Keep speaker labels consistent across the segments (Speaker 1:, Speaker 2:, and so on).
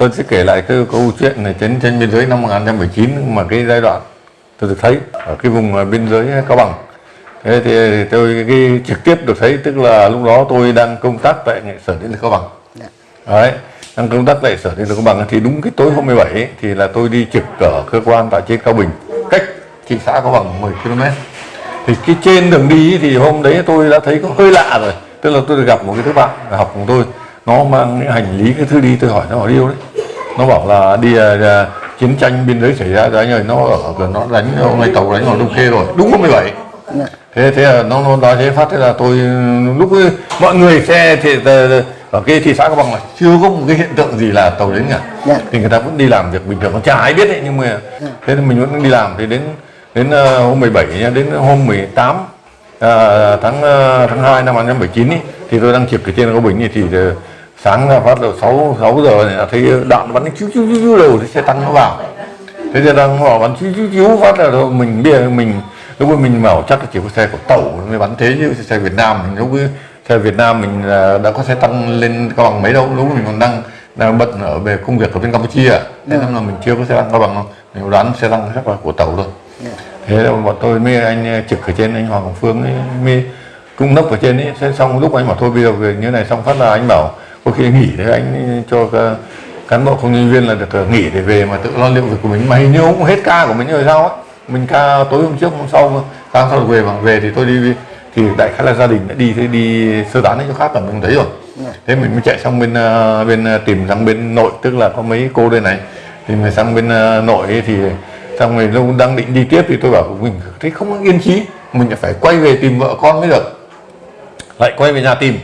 Speaker 1: tôi sẽ kể lại cái câu chuyện này chiến tranh biên giới năm 1979 mà cái giai đoạn tôi được thấy ở cái vùng ờ, biên giới Cao Bằng. Thế thì tôi cái trực tiếp được thấy tức là lúc đó tôi đang công tác tại sở điện lực Cao Bằng.
Speaker 2: Dạ.
Speaker 1: đấy đang công tác tại sở điện lực Cao Bằng thì đúng cái tối hôm 17 ấy, thì là tôi đi trực ở cơ quan tại trên Cao Bình cách thị xã Cao Bằng 10 km thì cái trên đường đi thì hôm đấy tôi đã thấy có hơi lạ rồi tức là tôi được gặp một cái đứa bạn học cùng tôi nó mang những hành lý cái thứ đi tôi hỏi nó ở đâu đấy nó bảo là đi à, chiến tranh biên giới xảy ra rồi anh ơi nó ở nó đánh hôm nay tàu đánh vào đông khê rồi. Đúng hôm 17
Speaker 2: Dạ.
Speaker 1: thế thế là nó nó nói thế phát thế là tôi lúc ấy, mọi người xe thì ờ, ở cái thị xã cao bằng là chưa có một cái hiện tượng gì là tàu đến cả.
Speaker 2: Dạ.
Speaker 1: thì người ta vẫn đi làm việc bình thường còn chả ai biết đấy nhưng mà thế thì mình vẫn đi làm. Thì đến đến ờ, hôm 17 nhá đến hôm 18 ờ, tháng ờ, tháng 2 năm 2019 ý, thì tôi đang trực ở trên Cao Bình ý, thì ờ, sáng ra phát đầu 6 6 giờ này là thấy đạn bắn chiếu chiếu chiếu đầu thì xe tăng nó vào. Thế thì đang họ bắn chiếu chiếu chiếu phát là thôi mình biết mình lúc ấy mình bảo chắc là chỉ có xe của tàu mới bắn thế chứ xe Việt Nam. Mình lúc ấy xe Việt Nam mình là đã có xe tăng lên cao bằng mấy đâu lúc mình còn đang đang bận ở về công việc ở bên Campuchia. Thế nên là mình chưa có xe tăng cao bằng đâu. Mình đoán xe tăng chắc là của tàu thôi. Thế là bọn tôi mới anh trực ở trên anh Hoàng Hồng Phương ấy, mới cũng nấp ở trên ấy. Thế xong lúc anh bảo thôi bây giờ về như này xong phát là anh bảo có khi nghỉ đấy anh cho cán bộ công nhân viên là được ờ, nghỉ để về mà tự lo liệu việc của mình. Mà hình như cũng hết ca của mình rồi sao ấy mình ca tối hôm trước hôm sau ca sau về mà về thì tôi đi thì đại khái là gia đình đã đi thế đi sơ tán đến chỗ khác là mình thấy rồi. Thế mình mới chạy sang bên ờ, bên ờ, tìm sang bên nội tức là có mấy cô đây này. Thì mình sang bên nội ấy thì xong rồi lúc đang định đi tiếp thì tôi bảo mình thấy không yên trí mình phải quay về tìm vợ con mới được. Lại quay về nhà tìm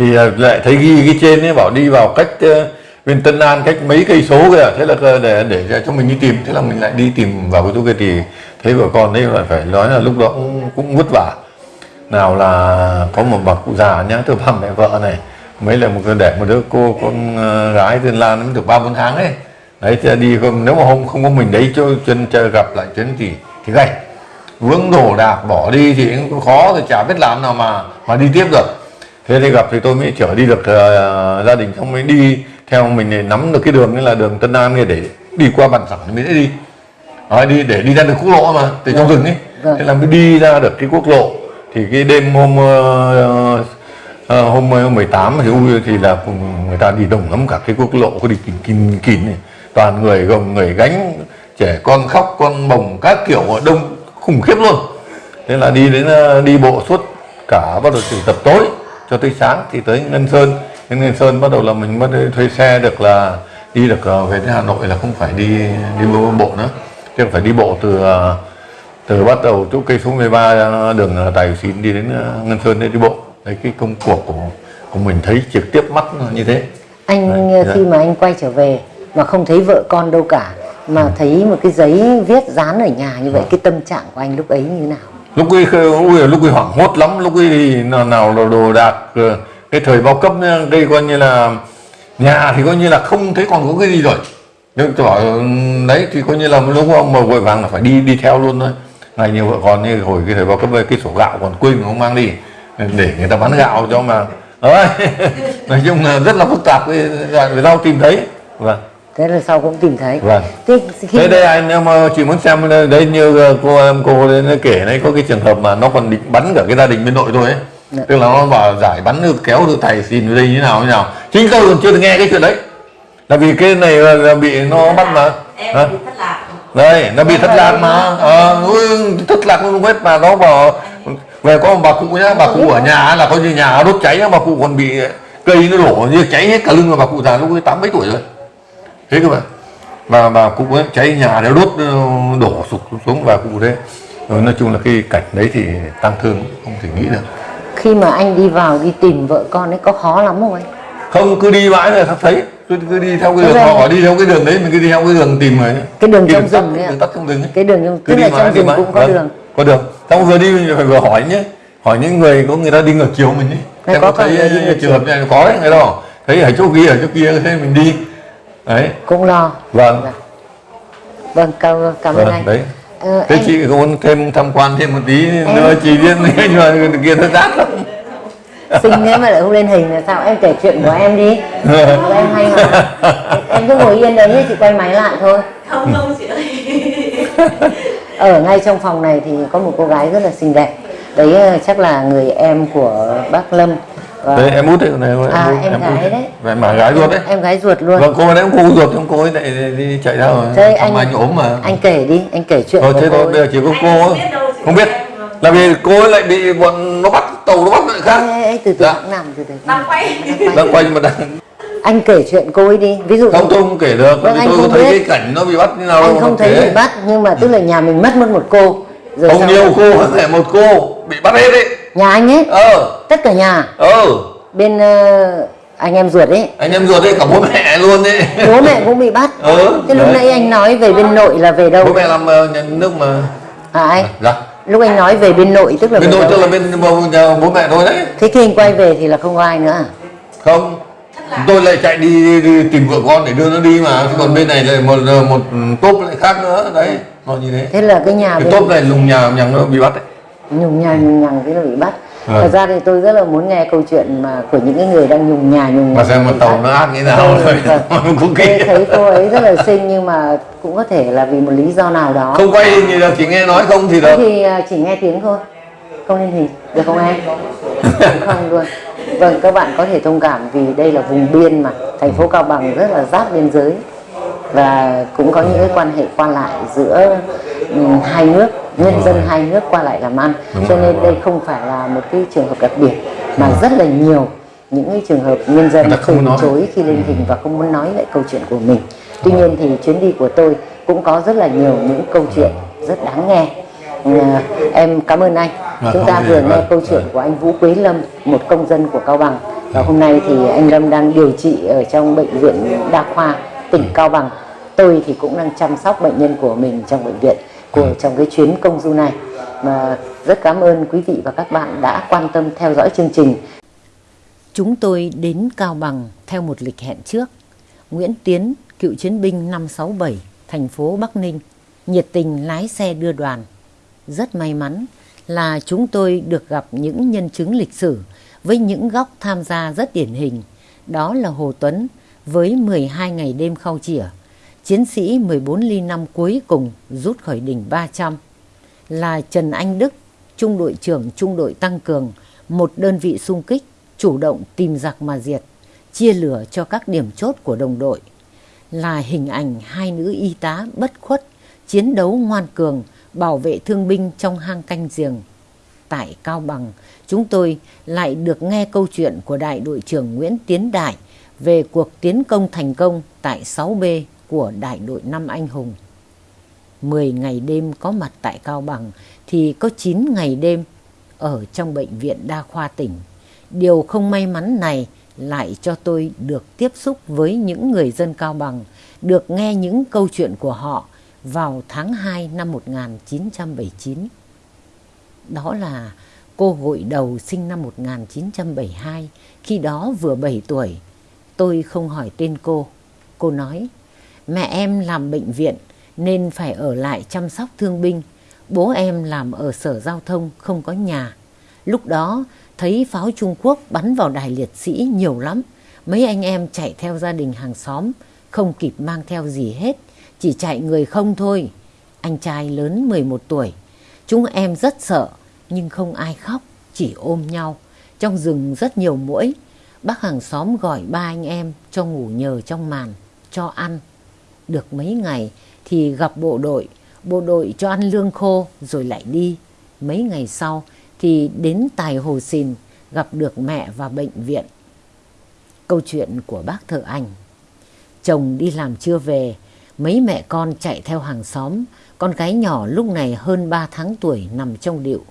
Speaker 1: thì à, lại thấy ghi cái trên ấy bảo đi vào cách ờ, bên Tân An cách mấy cây số kìa. Thế là ờ, để để cho mình đi tìm. Thế là mình lại đi tìm vào cái chỗ kia thì thấy vợ con đấy lại phải nói là lúc đó cũng, cũng vất vả. Nào là có một bà cụ già nhá từ bà mẹ vợ này mấy là một cái để một đứa cô con ờ, gái tên Lan nó mới được ba bốn tháng ấy. Đấy thì đi không nếu mà hôm không có mình đấy cho chân chơi gặp lại chuyến thì thì gay vướng đổ đạc bỏ đi thì cũng khó thì chả biết làm nào mà mà đi tiếp được thế thì gặp thì tôi mới chở đi được ờ, gia đình xong mới đi. Theo mình để nắm được cái đường ấy là đường Tân An này để đi qua bản sẵn mới dễ đi. Đấy, đi để đi ra được quốc lộ mà từ trong rừng ấy.
Speaker 2: Vâng.
Speaker 1: thế là mới đi ra được cái quốc lộ. Thì cái đêm hôm ờ, ờ, hôm ờ, 18 thì ui thì là người ta đi đông lắm cả cái quốc lộ có đi kín kín kín này. Toàn người gồng người gánh trẻ con khóc con bồng các kiểu đông khủng khiếp luôn. Thế là đi đến đi bộ suốt cả bắt đầu từ tập tối cho tới sáng thì tới Ngân Sơn. Đến Ngân Sơn bắt đầu là mình bắt thuê xe được là đi được ờ, về đến Hà Nội là không phải đi đi bộ, bộ nữa. Chứ phải đi bộ từ ờ, từ bắt đầu chỗ cây số 13 đường ờ, Tài Xín đi đến Ngân Sơn để đi bộ. Đấy cái công cuộc của của mình thấy trực tiếp mắt như thế.
Speaker 2: Anh
Speaker 1: Đấy,
Speaker 2: ờ, khi mà anh quay trở về mà không thấy vợ con đâu cả mà thấy một cái giấy viết dán ở nhà như vậy cái tâm trạng của anh lúc ấy như nào
Speaker 1: lúc ấy khơi- ui, lúc ấy hoảng hốt lắm lúc ấy thì nào, nào là đồ đạc ờ, cái thời bao cấp đây coi như là nhà thì coi như là không thấy còn có cái gì rồi. Nhưng tôi bảo ừ, đấy thì coi như là lúc mà vội vàng là phải đi đi theo luôn thôi. Ngày nhiều vợ con như hồi cái thời bao cấp cái sổ gạo còn quên không mang đi để người ta bán gạo cho mà. Nói chung là rất là phức tạp cái rau tìm thấy. Vâng
Speaker 2: thế là sau cũng tìm thấy.
Speaker 1: Vâng.
Speaker 2: Thế khi
Speaker 1: thế đây anh nếu mà chị muốn xem đấy như ờ, cô em cô đấy kể đấy có cái trường hợp mà nó còn định bắn cả cái gia đình bên nội thôi ấy.
Speaker 2: Dạ.
Speaker 1: tức là nó bảo giải bắn được kéo được thầy xin ở đây như nào như nào. Chính tôi còn chưa được nghe cái chuyện đấy. Là vì cái này là, là bị nó bắt mà.
Speaker 3: em
Speaker 1: Hả?
Speaker 3: bị thất lạc.
Speaker 1: Đây nó bị thất lạc mà. ờ, ui, thất lạc luôn hết mà. Nó bảo về có một bà cụ nhá bà cụ ở nhà là coi như nhà đốt cháy bà cụ còn bị cây nó đổ như cháy hết cả lưng mà bà cụ già lúc ấy tám mấy tuổi rồi thế cơ mà. Và bà cụ ấy cháy nhà đều đốt ờ, đổ sụp xuống và cụ thế. Rồi nói chung là cái cảnh đấy thì tăng thương không thể nghĩ được.
Speaker 2: Khi mà anh đi vào đi tìm vợ con ấy có khó lắm không anh?
Speaker 1: Không cứ đi mãi là thấy. Cứ, cứ đi theo cái
Speaker 2: Thế
Speaker 1: đường họ bảo đi theo cái đường đấy mình cứ đi theo cái đường tìm rồi
Speaker 2: Cái đường
Speaker 1: Cái
Speaker 2: trong
Speaker 1: tắt,
Speaker 2: rừng ấy ạ?
Speaker 1: đường tắt trong rừng ấy.
Speaker 2: Cái đường trong
Speaker 1: cứ
Speaker 2: tức là trong rừng cũng có
Speaker 1: Vâng,
Speaker 2: đường.
Speaker 1: có đường. Xong vừa đi mình phải vừa hỏi nhé. Hỏi những người có người ta đi ngược chiều mình ấy.
Speaker 2: Hay
Speaker 1: em
Speaker 2: có
Speaker 1: thấy
Speaker 2: ngược
Speaker 1: trường hợp này có đấy người đó thấy ở chỗ kia ở chỗ kia thế mình đi đấy
Speaker 2: cũng lo.
Speaker 1: Vâng.
Speaker 2: Dạ. vâng cảm, cảm ơn
Speaker 1: vâng
Speaker 2: anh.
Speaker 1: đấy.
Speaker 2: Ờ,
Speaker 1: thế
Speaker 2: anh
Speaker 1: chị muốn thêm tham quan thêm một tí nữa chị biết nhưng mà kia nó rát lắm.
Speaker 2: Xinh thế mà lại không lên hình là sao em kể chuyện của em đi. Của em hay mà. Em cứ ngồi yên đấy nhé chị quay máy lại thôi.
Speaker 3: Không không chị ơi.
Speaker 2: Ở ngay trong phòng này thì có một cô gái rất là xinh đẹp. Đấy ờ, chắc là người em của bác Lâm và
Speaker 1: đấy em út đấy này em
Speaker 2: À,
Speaker 1: út,
Speaker 2: em gái
Speaker 1: út.
Speaker 2: đấy.
Speaker 1: Vậy mà gái ruột đấy
Speaker 2: em gái ruột luôn
Speaker 1: vâng cô đấy cô ruột không cô ấy lại đi chạy ra rồi
Speaker 2: thế anh
Speaker 1: anh ốm mà
Speaker 2: anh kể đi anh kể chuyện
Speaker 1: Thôi thế
Speaker 2: cô
Speaker 1: thôi
Speaker 2: ấy.
Speaker 1: bây giờ chỉ có cô ấy.
Speaker 3: không biết em, vâng.
Speaker 1: là vì cô ấy lại bị bọn nó bắt tàu nó bắt lại khác
Speaker 2: ê, ê, từ từ
Speaker 1: Dạ.
Speaker 2: nằm từ từ
Speaker 3: đang quay
Speaker 1: đang quay nhưng mà đang
Speaker 2: anh kể chuyện cô ấy đi ví dụ
Speaker 1: không tôi không kể được
Speaker 2: Vâng,
Speaker 1: vì
Speaker 2: anh
Speaker 1: tôi có
Speaker 2: không
Speaker 1: thấy
Speaker 2: biết.
Speaker 1: cái cảnh nó bị bắt như nào
Speaker 2: anh không thấy
Speaker 1: kể.
Speaker 2: bị bắt nhưng mà tức là nhà mình mất mất một cô rồi
Speaker 1: không nhiều cô không phải một cô bị bắt hết đấy
Speaker 2: nhà anh ấy?
Speaker 1: Ờ.
Speaker 2: Tất cả nhà?
Speaker 1: Ờ.
Speaker 2: Bên ờ, anh em ruột ấy?
Speaker 1: Anh em ruột đấy cả bố mẹ luôn đấy
Speaker 2: bố mẹ cũng bị bắt.
Speaker 1: Ừ,
Speaker 2: thế lúc
Speaker 1: đấy.
Speaker 2: nãy anh nói về bên nội là về đâu?
Speaker 1: Bố mẹ làm nhà nước mà.
Speaker 2: À anh?
Speaker 1: Dạ.
Speaker 2: Lúc anh nói về bên nội tức là
Speaker 1: bên nội tức là bên bố, nhà bố mẹ tôi đấy.
Speaker 2: Thế khi anh quay về thì là không có ai nữa à?
Speaker 1: không. Tôi lại chạy đi, đi, đi tìm vợ con để đưa nó đi mà. Chứ còn bên này lại một một tốp lại khác nữa. Đấy nó như thế.
Speaker 2: Thế là cái nhà
Speaker 1: cái
Speaker 2: bên
Speaker 1: tốp này lùng nhà nhằng nó bị bắt đấy
Speaker 2: nhùng nhà nhùng nhằng thế là bị bắt.
Speaker 1: Vâng.
Speaker 2: thật ra thì tôi rất là muốn nghe câu chuyện mà của những cái người đang nhùng nhà nhùng
Speaker 1: mà
Speaker 2: nhằng
Speaker 1: xem
Speaker 2: bị
Speaker 1: một tàu nó ác như nào
Speaker 2: Vâng,
Speaker 1: rồi
Speaker 2: vâng.
Speaker 1: cũng kỳ
Speaker 2: thấy cô ấy rất là xinh nhưng mà cũng có thể là vì một lý do nào đó.
Speaker 1: Không quay hình gì chỉ nghe nói không thì được.
Speaker 2: Thì à, chỉ nghe tiếng thôi. Không lên hình được không em? Không luôn. Vâng các bạn có thể thông cảm vì đây là vùng biên mà. Thành phố cao bằng rất là giáp biên giới. Và cũng có những cái quan hệ qua lại giữa ừm, hai nước nhân dân hai nước qua lại làm ăn.
Speaker 1: Đúng
Speaker 2: cho
Speaker 1: rồi.
Speaker 2: nên đây không phải là một cái trường hợp đặc biệt mà rất là nhiều những cái trường hợp nhân dân từ chối khi lên hình và không muốn nói lại câu chuyện của mình. Tuy nhiên thì chuyến đi của tôi cũng có rất là nhiều những câu chuyện rất đáng nghe. À, em cảm ơn anh.
Speaker 1: Vâng,
Speaker 2: chúng ta vừa nghe câu chuyện
Speaker 1: vâng.
Speaker 2: của anh Vũ Quế Lâm một công dân của Cao Bằng. Và hôm nay thì anh Lâm đang điều trị ở trong bệnh viện đa khoa tỉnh Cao Bằng. Tôi thì cũng đang chăm sóc bệnh nhân của mình trong bệnh viện của trong cái chuyến công du này mà rất cảm ơn quý vị và các bạn đã quan tâm theo dõi chương trình Chúng tôi đến Cao Bằng theo một lịch hẹn trước. Nguyễn Tiến, cựu chiến binh 567, thành phố Bắc Ninh, nhiệt tình lái xe đưa đoàn. Rất may mắn là chúng tôi được gặp những nhân chứng lịch sử với những góc tham gia rất điển hình. Đó là Hồ Tuấn với 12 ngày đêm khao chỉa, chiến sĩ 14 ly năm cuối cùng rút khỏi đỉnh 300 là Trần Anh Đức, trung đội trưởng trung đội tăng cường, một đơn vị xung kích, chủ động tìm giặc mà diệt, chia lửa cho các điểm chốt của đồng đội. Là hình ảnh hai nữ y tá bất khuất, chiến đấu ngoan cường, bảo vệ thương binh trong hang canh giềng. Tại Cao Bằng, chúng tôi lại được nghe câu chuyện của đại đội trưởng Nguyễn Tiến Đại về cuộc tiến công thành công tại 6B của đại đội năm anh hùng. 10 ngày đêm có mặt tại Cao Bằng thì có 9 ngày đêm ở trong bệnh viện đa khoa tỉnh. Điều không may mắn này lại cho tôi được tiếp xúc với những người dân Cao Bằng, được nghe những câu chuyện của họ vào tháng 2 năm 1979. Đó là cô gội đầu sinh năm 1972, khi đó vừa 7 tuổi. Tôi không hỏi tên cô. Cô nói, mẹ em làm bệnh viện nên phải ở lại chăm sóc thương binh. Bố em làm ở sở giao thông không có nhà. Lúc đó thấy pháo Trung Quốc bắn vào đài liệt sĩ nhiều lắm. Mấy anh em chạy theo gia đình hàng xóm, không kịp mang theo gì hết, chỉ chạy người không thôi. Anh trai lớn 11 tuổi. Chúng em rất sợ, nhưng không ai khóc, chỉ ôm nhau. Trong rừng rất nhiều muỗi. Bác hàng xóm gọi ba anh em cho ngủ nhờ trong màn, cho ăn. Được mấy ngày thì gặp bộ đội, bộ đội cho ăn lương khô rồi lại đi. Mấy ngày sau thì đến Tài Hồ Xìn gặp được mẹ và bệnh viện. Câu chuyện của bác thợ ảnh. Chồng đi làm chưa về, mấy mẹ con chạy theo hàng xóm, con gái nhỏ lúc này hơn 3 tháng tuổi nằm trong điệu.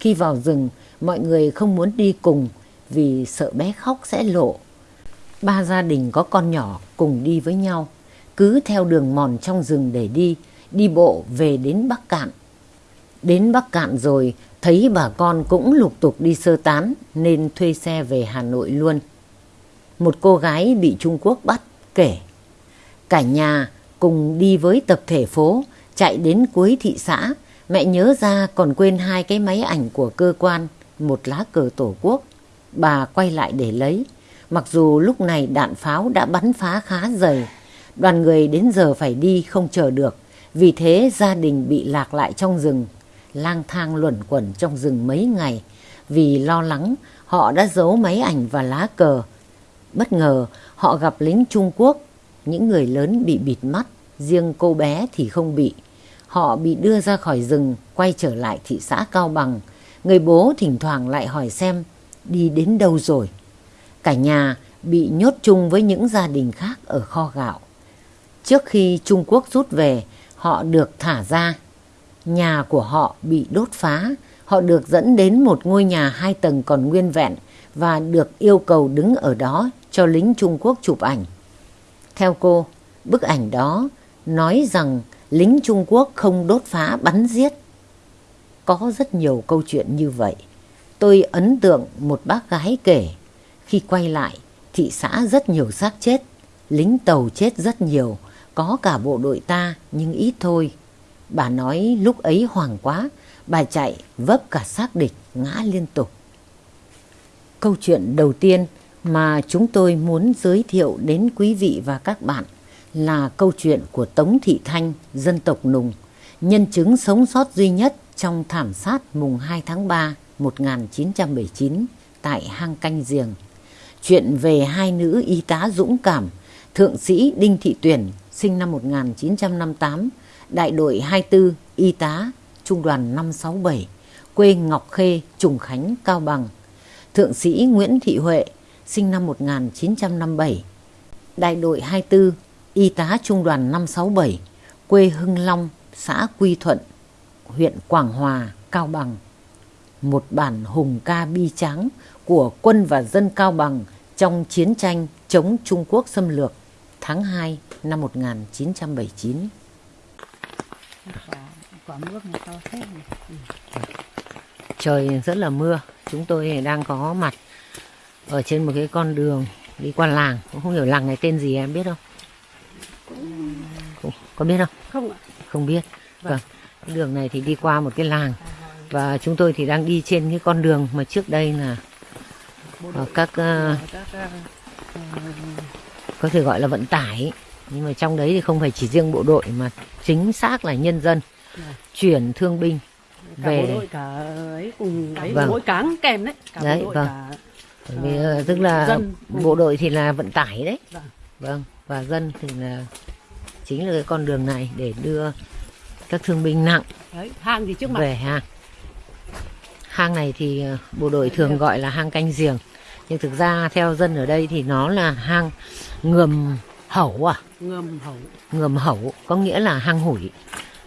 Speaker 2: Khi vào rừng, mọi người không muốn đi cùng vì sợ bé khóc sẽ lộ. Ba gia đình có con nhỏ cùng đi với nhau, cứ theo đường mòn trong rừng để đi, đi bộ về đến Bắc Cạn. Đến Bắc Cạn rồi, thấy bà con cũng lục tục đi sơ tán nên thuê xe về Hà Nội luôn. Một cô gái bị Trung Quốc bắt kể. Cả nhà cùng đi với tập thể phố, chạy đến cuối thị xã. Mẹ nhớ ra còn quên hai cái máy ảnh của cơ quan, một lá cờ tổ quốc. bà quay lại để lấy. Mặc dù lúc này đạn pháo đã bắn phá khá dày, đoàn người đến giờ phải đi không chờ được. Vì thế gia đình bị lạc lại trong rừng, lang thang luẩn quẩn trong rừng mấy ngày. Vì lo lắng, họ đã giấu máy ảnh và lá cờ. Bất ngờ, họ gặp lính Trung Quốc, những người lớn bị bịt mắt, riêng cô bé thì không bị. Họ bị đưa ra khỏi rừng, quay trở lại thị xã Cao Bằng. Người bố thỉnh thoảng lại hỏi xem đi đến đâu rồi. Cả nhà bị nhốt chung với những gia đình khác ở kho gạo. Trước khi Trung Quốc rút về, họ được thả ra. Nhà của họ bị đốt phá, họ được dẫn đến một ngôi nhà hai tầng còn nguyên vẹn và được yêu cầu đứng ở đó cho lính Trung Quốc chụp ảnh. Theo cô, bức ảnh đó nói rằng lính Trung Quốc không đốt phá bắn giết. Có rất nhiều câu chuyện như vậy. Tôi ấn tượng một bác gái kể, khi quay lại, thị xã rất nhiều xác chết, lính tàu chết rất nhiều, có cả bộ đội ta nhưng ít thôi. Bà nói lúc ấy hoảng quá, bà chạy vấp cả xác địch ngã liên tục. Câu chuyện đầu tiên mà chúng tôi muốn giới thiệu đến quý vị và các bạn là câu chuyện của Tống Thị Thanh, dân tộc Nùng, nhân chứng sống sót duy nhất trong thảm sát mùng 2 tháng 3 1979 tại hang canh giềng. Chuyện về hai nữ y tá dũng cảm, thượng sĩ Đinh Thị Tuyển, sinh năm 1958, đại đội 24 y tá, trung đoàn 567, quê Ngọc Khê, Trùng Khánh, Cao Bằng. Thượng sĩ Nguyễn Thị Huệ, sinh năm 1957, đại đội 24 y tá trung đoàn 567, quê Hưng Long, xã Quy Thuận, huyện Quảng Hòa, Cao Bằng. Một bản hùng ca bi tráng của quân và dân Cao Bằng trong chiến tranh chống Trung Quốc xâm lược tháng 2 năm 1979.
Speaker 3: quả nước này to thế này.
Speaker 2: Trời rất là mưa, chúng tôi đang có mặt ở trên một cái con đường đi qua làng, cũng không hiểu làng này tên gì em biết không? Không, có biết không?
Speaker 3: Không ạ.
Speaker 2: Không biết. Vâng. Cái đường này thì đi qua một cái làng và chúng tôi thì đang đi trên cái con đường mà trước đây là ờ, các ờ, có thể gọi là vận tải nhưng mà trong đấy thì không phải chỉ riêng bộ đội mà chính xác là nhân dân
Speaker 3: Vâng.
Speaker 2: chuyển thương binh
Speaker 3: cả
Speaker 2: về
Speaker 3: bộ đội cả ấy cùng ấy
Speaker 2: Vâng.
Speaker 3: mỗi cáng kèm đấy. Cả
Speaker 2: Đấy,
Speaker 3: bộ đội
Speaker 2: vâng.
Speaker 3: cả
Speaker 2: Bởi vì, ờ, tức là
Speaker 3: dân.
Speaker 2: bộ đội thì là vận tải đấy
Speaker 3: Vâng.
Speaker 2: vâng và dân thì là chính là cái con đường này để đưa các thương binh nặng
Speaker 3: đấy, hang thì trước mặt.
Speaker 2: về hang hang này thì ờ, bộ đội thường gọi là hang canh giềng nhưng thực ra theo dân ở đây thì nó là hang ngầm hẩu à
Speaker 3: Ngầm hậu.
Speaker 2: ngầm hẩu có nghĩa là hang hủi.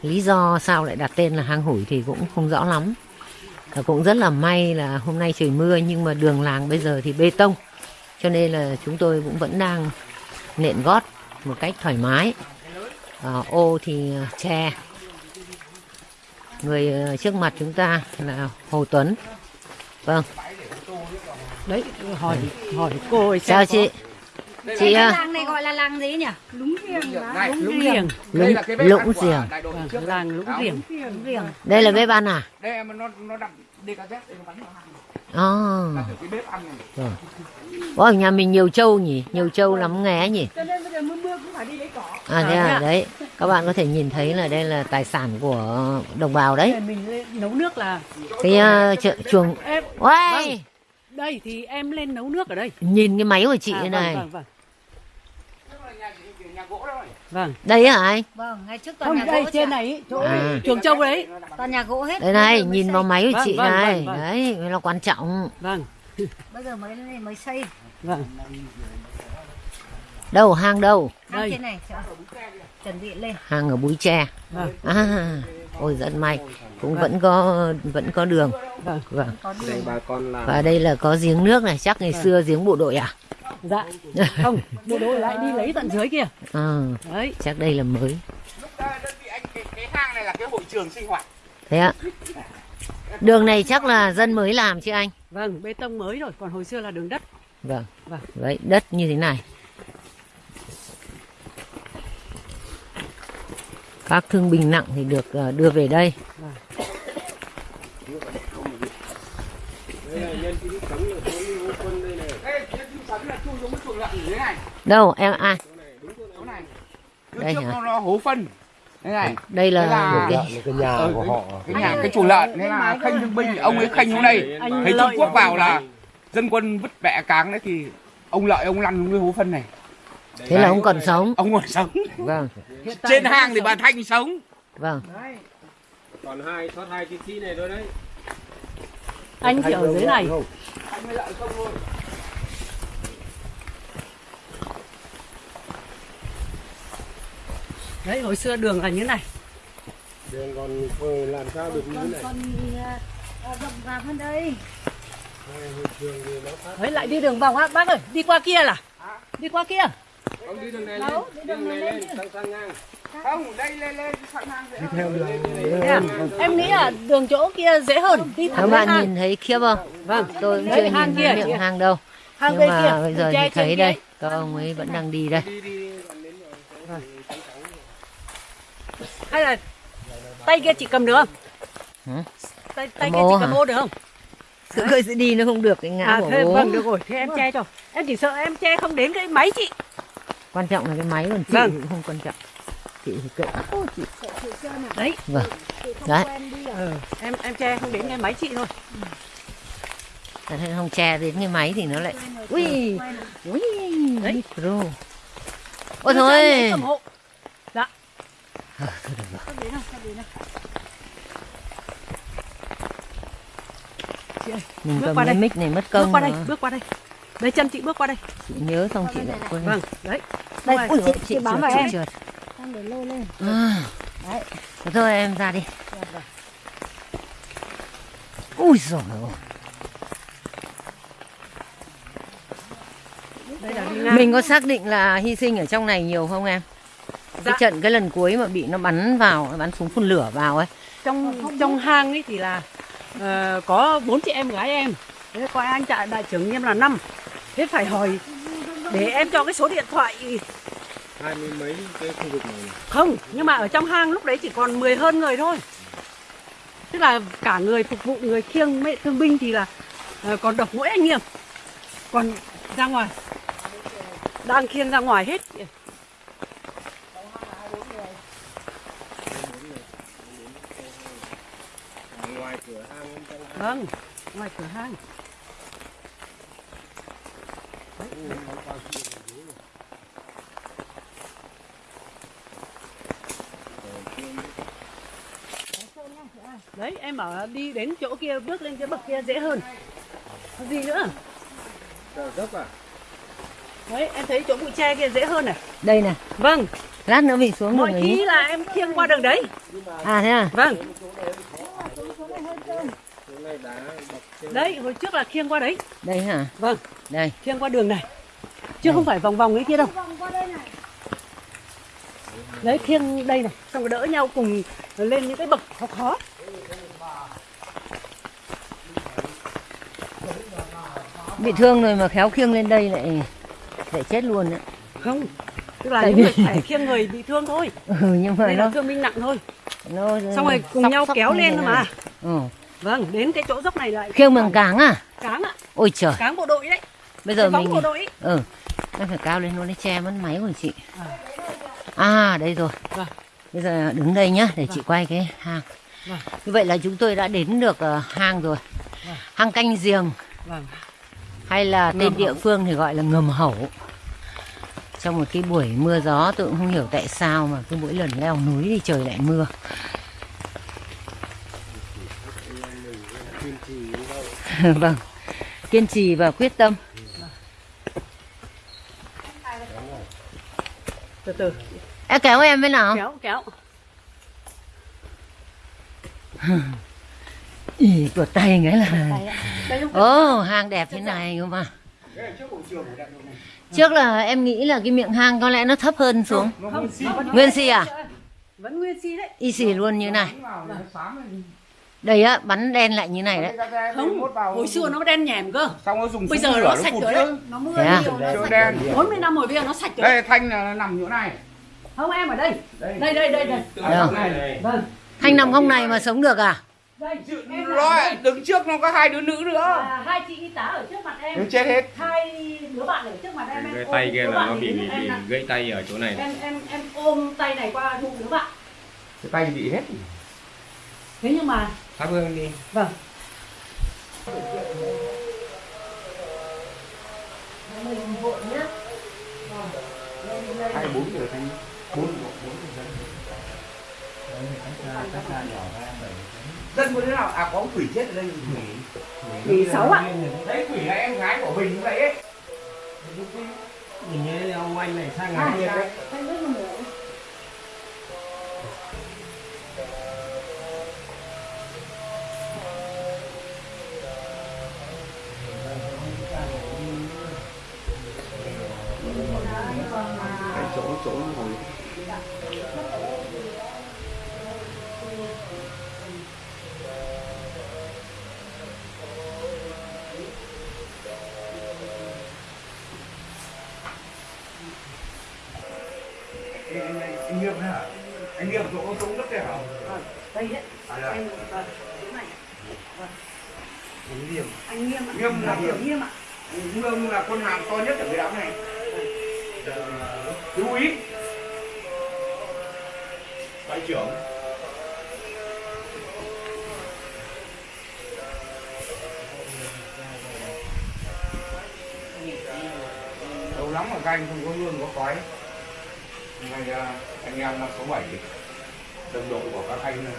Speaker 2: Lý do sao lại đặt tên là hang hủi thì cũng không rõ lắm. Và cũng rất là may là hôm nay trời mưa nhưng mà đường làng bây giờ thì bê tông. Cho nên là chúng tôi cũng vẫn đang nện gót một cách thoải mái. À, ô thì ờ, tre người ờ, trước mặt chúng ta là Hồ Tuấn. Vâng.
Speaker 3: Đấy, hỏi hỏi cô ấy
Speaker 2: chào chị chị
Speaker 4: Cái
Speaker 2: ờ,
Speaker 4: làng này gọi là làng gì nhỉ? Lúng riềng
Speaker 5: Này,
Speaker 3: Lũng Riềng.
Speaker 2: lũng, lũng
Speaker 5: đội
Speaker 3: Vâng,
Speaker 5: trước
Speaker 3: làng Lũng Riềng.
Speaker 4: Riềng.
Speaker 2: đây là bếp ăn à?
Speaker 5: Đây mà nó nó đặt DKZ đây nó bắn vào hàng.
Speaker 2: À,
Speaker 5: đặt ở cái bếp ăn này.
Speaker 2: Ôi, nhà mình nhiều trâu nhỉ? Nhiều trâu lắm nghe nhỉ?
Speaker 4: Cho nên bây giờ mưa mưa cũng phải đi lấy cỏ.
Speaker 2: à thế à? Đấy. Các bạn có thể nhìn thấy là đây là tài sản của đồng bào đấy.
Speaker 3: Để mình nấu nước là
Speaker 2: cái uh, chợ chuồng.
Speaker 3: Vâng. Đây thì em lên nấu nước ở đây.
Speaker 2: nhìn cái máy của chị
Speaker 3: À, vâng,
Speaker 2: này
Speaker 3: Vâng, vâng.
Speaker 5: nhà gỗ đó rồi
Speaker 3: Vâng.
Speaker 2: đây hả anh
Speaker 4: Vâng, ngày trước toàn
Speaker 3: Không,
Speaker 4: nhà
Speaker 3: đây
Speaker 4: gỗ
Speaker 3: trên này ý, chỗ
Speaker 2: À.
Speaker 3: chuồng trâu đấy.
Speaker 4: Toàn nhà gỗ hết.
Speaker 2: đây này nhìn
Speaker 4: xây.
Speaker 2: vào máy của
Speaker 3: Vâng,
Speaker 2: chị
Speaker 3: vâng,
Speaker 2: này
Speaker 3: vâng, vâng.
Speaker 2: đấy là quan trọng
Speaker 3: Vâng,
Speaker 4: Bây giờ mới mới xây.
Speaker 3: vâng.
Speaker 2: đâu hang đâu
Speaker 4: Hang
Speaker 3: Đây.
Speaker 4: trên này chuẩn bị lên.
Speaker 2: hang ở búi tre
Speaker 3: Vâng,
Speaker 2: à ôi rất may cũng vẫn có vẫn có đường
Speaker 3: vâng.
Speaker 2: vâng
Speaker 4: Có đường.
Speaker 5: bà con là
Speaker 2: và đây là có giếng nước này chắc ngày xưa giếng bộ đội à
Speaker 3: Dạ. Không, bộ đội lại đi lấy tận dưới kia.
Speaker 2: ờ
Speaker 3: Đấy.
Speaker 2: chắc đây là mới
Speaker 5: lúc đó đơn vị anh cái, cái hang này là cái hội trường sinh hoạt
Speaker 2: thế ạ đường này chắc là dân mới làm chứ anh
Speaker 3: Vâng, bê tông mới rồi, còn hồi xưa là đường đất.
Speaker 2: vâng
Speaker 3: Vâng.
Speaker 2: đấy đất như thế này các thương binh nặng thì được ờ, đưa về đây đâu em ai
Speaker 5: Chỗ này. Trước
Speaker 2: Đây
Speaker 5: trước
Speaker 2: hả?
Speaker 5: nó, hố phân. Đây này.
Speaker 2: đây là,
Speaker 5: là-
Speaker 2: một cái
Speaker 6: một cái nhà
Speaker 5: Ừ,
Speaker 6: của họ
Speaker 5: cái nhà cái chuồng lợn nên là khanh thương binh ông ấy khanh xuống đây thấy Trung Quốc vào là dân quân vứt bẹ cáng đấy thì ông lợi ông lăn cái hố phân này
Speaker 2: thế là ông còn sống?
Speaker 5: Ông còn sống.
Speaker 2: Vâng.
Speaker 5: Trên hang thì bà Thanh sống.
Speaker 2: Vâng.
Speaker 6: Còn hai thoát hai chiến sĩ này thôi đấy.
Speaker 3: Anh chỉ ở dưới này.
Speaker 5: Thanh với lợi không luôn
Speaker 3: đấy hồi xưa đường là như này.
Speaker 6: Đường còn làm sao được như thế này?
Speaker 4: Còn rộng rạp hơn đây.
Speaker 6: đường thì nó phát
Speaker 3: đấy lại đi đường vòng á bác ơi đi qua kia là. Đi qua kia
Speaker 6: không đi đường này lên đi đường này lên sang sang ngang.
Speaker 5: Không đây lên lên hang dễ
Speaker 6: theo đường
Speaker 3: em nghĩ là đường chỗ kia dễ hơn. Đi
Speaker 2: các
Speaker 3: thẳng lên
Speaker 2: bạn nhìn thấy khiếp không?
Speaker 3: Vâng
Speaker 2: tôi cũng chưa nhìn
Speaker 3: kia,
Speaker 2: thấy miệng
Speaker 3: kia.
Speaker 2: hang đâu.
Speaker 3: Hang
Speaker 2: nhưng mà
Speaker 3: kia
Speaker 2: bây giờ thì thấy
Speaker 3: kia
Speaker 2: đây các ông ấy vẫn đang đi đây.
Speaker 6: Đi đi còn đến rồi.
Speaker 3: Hay là tay kia chị cầm được không?
Speaker 2: Hả?
Speaker 3: tay tay
Speaker 2: Cầm
Speaker 3: kia chị cầm ô được không?
Speaker 2: Sự khơi sẽ đi nó không được cái ngã
Speaker 3: à
Speaker 2: của
Speaker 3: thế
Speaker 2: bố.
Speaker 3: vâng được rồi. Thế em che cho. Em chỉ sợ em che không đến cái máy chị
Speaker 2: quan trọng là cái máy còn chị
Speaker 3: Vâng.
Speaker 2: thì không quan trọng. Chị thì kệ. Ô, chị
Speaker 3: đấy.
Speaker 2: Vâng. Đấy.
Speaker 3: ừ. em em che không đến cái máy chị thôi.
Speaker 2: Thật ra không che đến cái máy thì nó lại ui ui
Speaker 3: Đấy.
Speaker 2: micro. Ôi thôi.
Speaker 3: cầm hộ. Dạ.
Speaker 2: Mình
Speaker 3: Bước
Speaker 2: cầm
Speaker 3: qua
Speaker 2: cái
Speaker 3: đây.
Speaker 2: mic này mất
Speaker 3: bước
Speaker 2: công
Speaker 3: qua đây bước qua đây lấy chân chị bước qua đây.
Speaker 2: Chị nhớ xong chị lại quên
Speaker 3: vâng đấy.
Speaker 2: Đây
Speaker 3: Rồi,
Speaker 2: ui,
Speaker 3: chị-
Speaker 2: chị,
Speaker 3: bám vào em.
Speaker 2: trượt.
Speaker 4: Đang để lôi lên.
Speaker 2: À. Thế thôi em ra đi. Ui rồi
Speaker 3: đây là đi ngang.
Speaker 2: Mình có xác định là hy sinh ở trong này nhiều không em? Cái
Speaker 3: Dạ.
Speaker 2: trận cái lần cuối mà bị nó bắn vào nó bắn súng phun lửa vào ấy.
Speaker 3: Trong trong hang ấy thì là ờ, có bốn chị em gái em. Thế coi anh trại đại trưởng nghiêm là năm thế phải hỏi để em cho cái số điện thoại.
Speaker 6: Hai mươi mấy cái khu vực này
Speaker 3: không nhưng mà ở trong hang lúc đấy chỉ còn 10 hơn người thôi. Tức là cả người phục vụ người khiêng mẹ thương binh thì là ờ, còn độc mỗi anh nghiêm. Còn ra ngoài. Đang khiêng ra ngoài hết.
Speaker 6: Ngoài cửa hang bên trong
Speaker 3: vâng ngoài cửa hang đấy em bảo đi đến chỗ kia bước lên cái bậc kia dễ hơn. Có gì nữa?
Speaker 6: Đờ dốc à?
Speaker 3: Đấy em thấy chỗ bụi tre kia dễ hơn này
Speaker 2: đây này
Speaker 3: vâng.
Speaker 2: Lát nữa mình xuống
Speaker 3: mọi khi là em khiêng qua đường đấy.
Speaker 2: À thế à?
Speaker 3: Vâng đấy hồi trước là khiêng qua đấy.
Speaker 2: Đây hả?
Speaker 3: Vâng.
Speaker 2: Đây.
Speaker 3: Khiêng qua đường này. Chứ không phải vòng vòng cái kia đâu. Đấy khiêng đây này. Xong rồi đỡ nhau cùng lên những cái bậc khó khó.
Speaker 2: Bị thương rồi mà khéo khiêng lên đây lại lại chết luôn đấy
Speaker 3: không tức là
Speaker 2: Tại vì-
Speaker 3: người phải khiêng người bị thương thôi.
Speaker 2: Ừ, nhưng mà
Speaker 3: đây là
Speaker 2: nó
Speaker 3: thương binh nặng thôi.
Speaker 2: nó
Speaker 3: xong rồi cùng
Speaker 2: sóc-
Speaker 3: nhau
Speaker 2: sóc
Speaker 3: kéo lên thôi mà.
Speaker 2: Ừ.
Speaker 3: vâng đến cái chỗ dốc này lại.
Speaker 2: Khiêng bằng cáng à?
Speaker 3: Cáng ạ.
Speaker 2: Ôi trời.
Speaker 3: Cáng bộ đội đấy.
Speaker 2: Bây giờ mình
Speaker 3: bộ đội
Speaker 2: ừ em phải cao lên nó để che mất máy của chị. À. Đây rồi.
Speaker 3: Vâng.
Speaker 2: bây giờ đứng đây nhá để chị quay cái hang.
Speaker 3: Vâng.
Speaker 2: như vậy là chúng tôi đã đến được ờ, hang rồi. Hang canh giềng.
Speaker 3: Vâng.
Speaker 2: Hay là tên
Speaker 3: Ngầm
Speaker 2: địa
Speaker 3: hẩu.
Speaker 2: phương thì gọi là ngầm hẩu trong một cái buổi mưa gió tôi cũng không hiểu tại sao mà cứ mỗi lần leo núi thì trời lại mưa vâng. Kiên trì và quyết tâm.
Speaker 3: Từ từ.
Speaker 2: Em kéo em với nào?
Speaker 3: Kéo kéo.
Speaker 2: Ý, của tay cái là
Speaker 3: không
Speaker 2: ồ hang đẹp thế này cơ mà. Trước là em nghĩ là cái miệng hang có lẽ nó thấp hơn xuống.
Speaker 3: Không
Speaker 2: nguyên si à?
Speaker 3: vẫn nguyên si đấy.
Speaker 2: Y xì luôn như này đây á bắn đen lại như này đấy.
Speaker 3: không hồi xưa nó đen nhèm cơ.
Speaker 5: Xong nó dùng
Speaker 3: bây giờ nó sạch rồi đấy. Nó mưa
Speaker 2: Thế à?
Speaker 3: nhiều nó sạch
Speaker 5: đen.
Speaker 3: 40 năm rồi bây giờ nó sạch rồi.
Speaker 5: Đây thanh là nằm chỗ này.
Speaker 3: Không em ở đây.
Speaker 5: Đây.
Speaker 3: Đây đây đây đây. Vâng.
Speaker 2: Thanh nằm góc này mà sống được à?
Speaker 3: Đây là
Speaker 5: đứng trước nó có hai đứa nữ nữa.
Speaker 3: À, hai chị y tá ở trước mặt em.
Speaker 5: Nó chết hết.
Speaker 3: Hai đứa bạn ở trước mặt em. Ôm
Speaker 6: tay kia là nó bị,
Speaker 3: đứng
Speaker 6: bị, bị gãy tay ở chỗ này.
Speaker 3: Em em em ôm tay này qua bụng đứa bạn.
Speaker 5: Cái tay bị hết.
Speaker 3: Thế nhưng mà
Speaker 5: Thắp hương đi.
Speaker 3: Vâng.
Speaker 5: Hai bốn giờ thanh bốn bốn dân dân có đứa nào? À có quỷ chết ở đây. Quỷ
Speaker 3: thì sáu ạ.
Speaker 5: Đấy quỷ là em gái của mình vậy ấy.
Speaker 6: Nhìn như ông anh này sang
Speaker 3: À,
Speaker 6: ngày kia đấy
Speaker 5: chỗ nó ngồi. Anh, anh, anh Nghiêm đấy hả? Anh Nghiêm chỗ chỗ đất đấy hả?
Speaker 3: đây đấy
Speaker 5: À, dạ.
Speaker 3: em vâng chỗ này.
Speaker 5: Anh Nghiêm.
Speaker 3: Anh nghiêm ạ.
Speaker 5: Nghiêm là
Speaker 3: kiểu
Speaker 5: Nghiêm.
Speaker 3: ạ.
Speaker 5: Nghiêm là con hàm to nhất ở cái đám này Chú ý Đại trưởng lâu lắm mà các anh không có hương có khói hôm nay anh em năm sáu bảy, đồng đội của các anh này.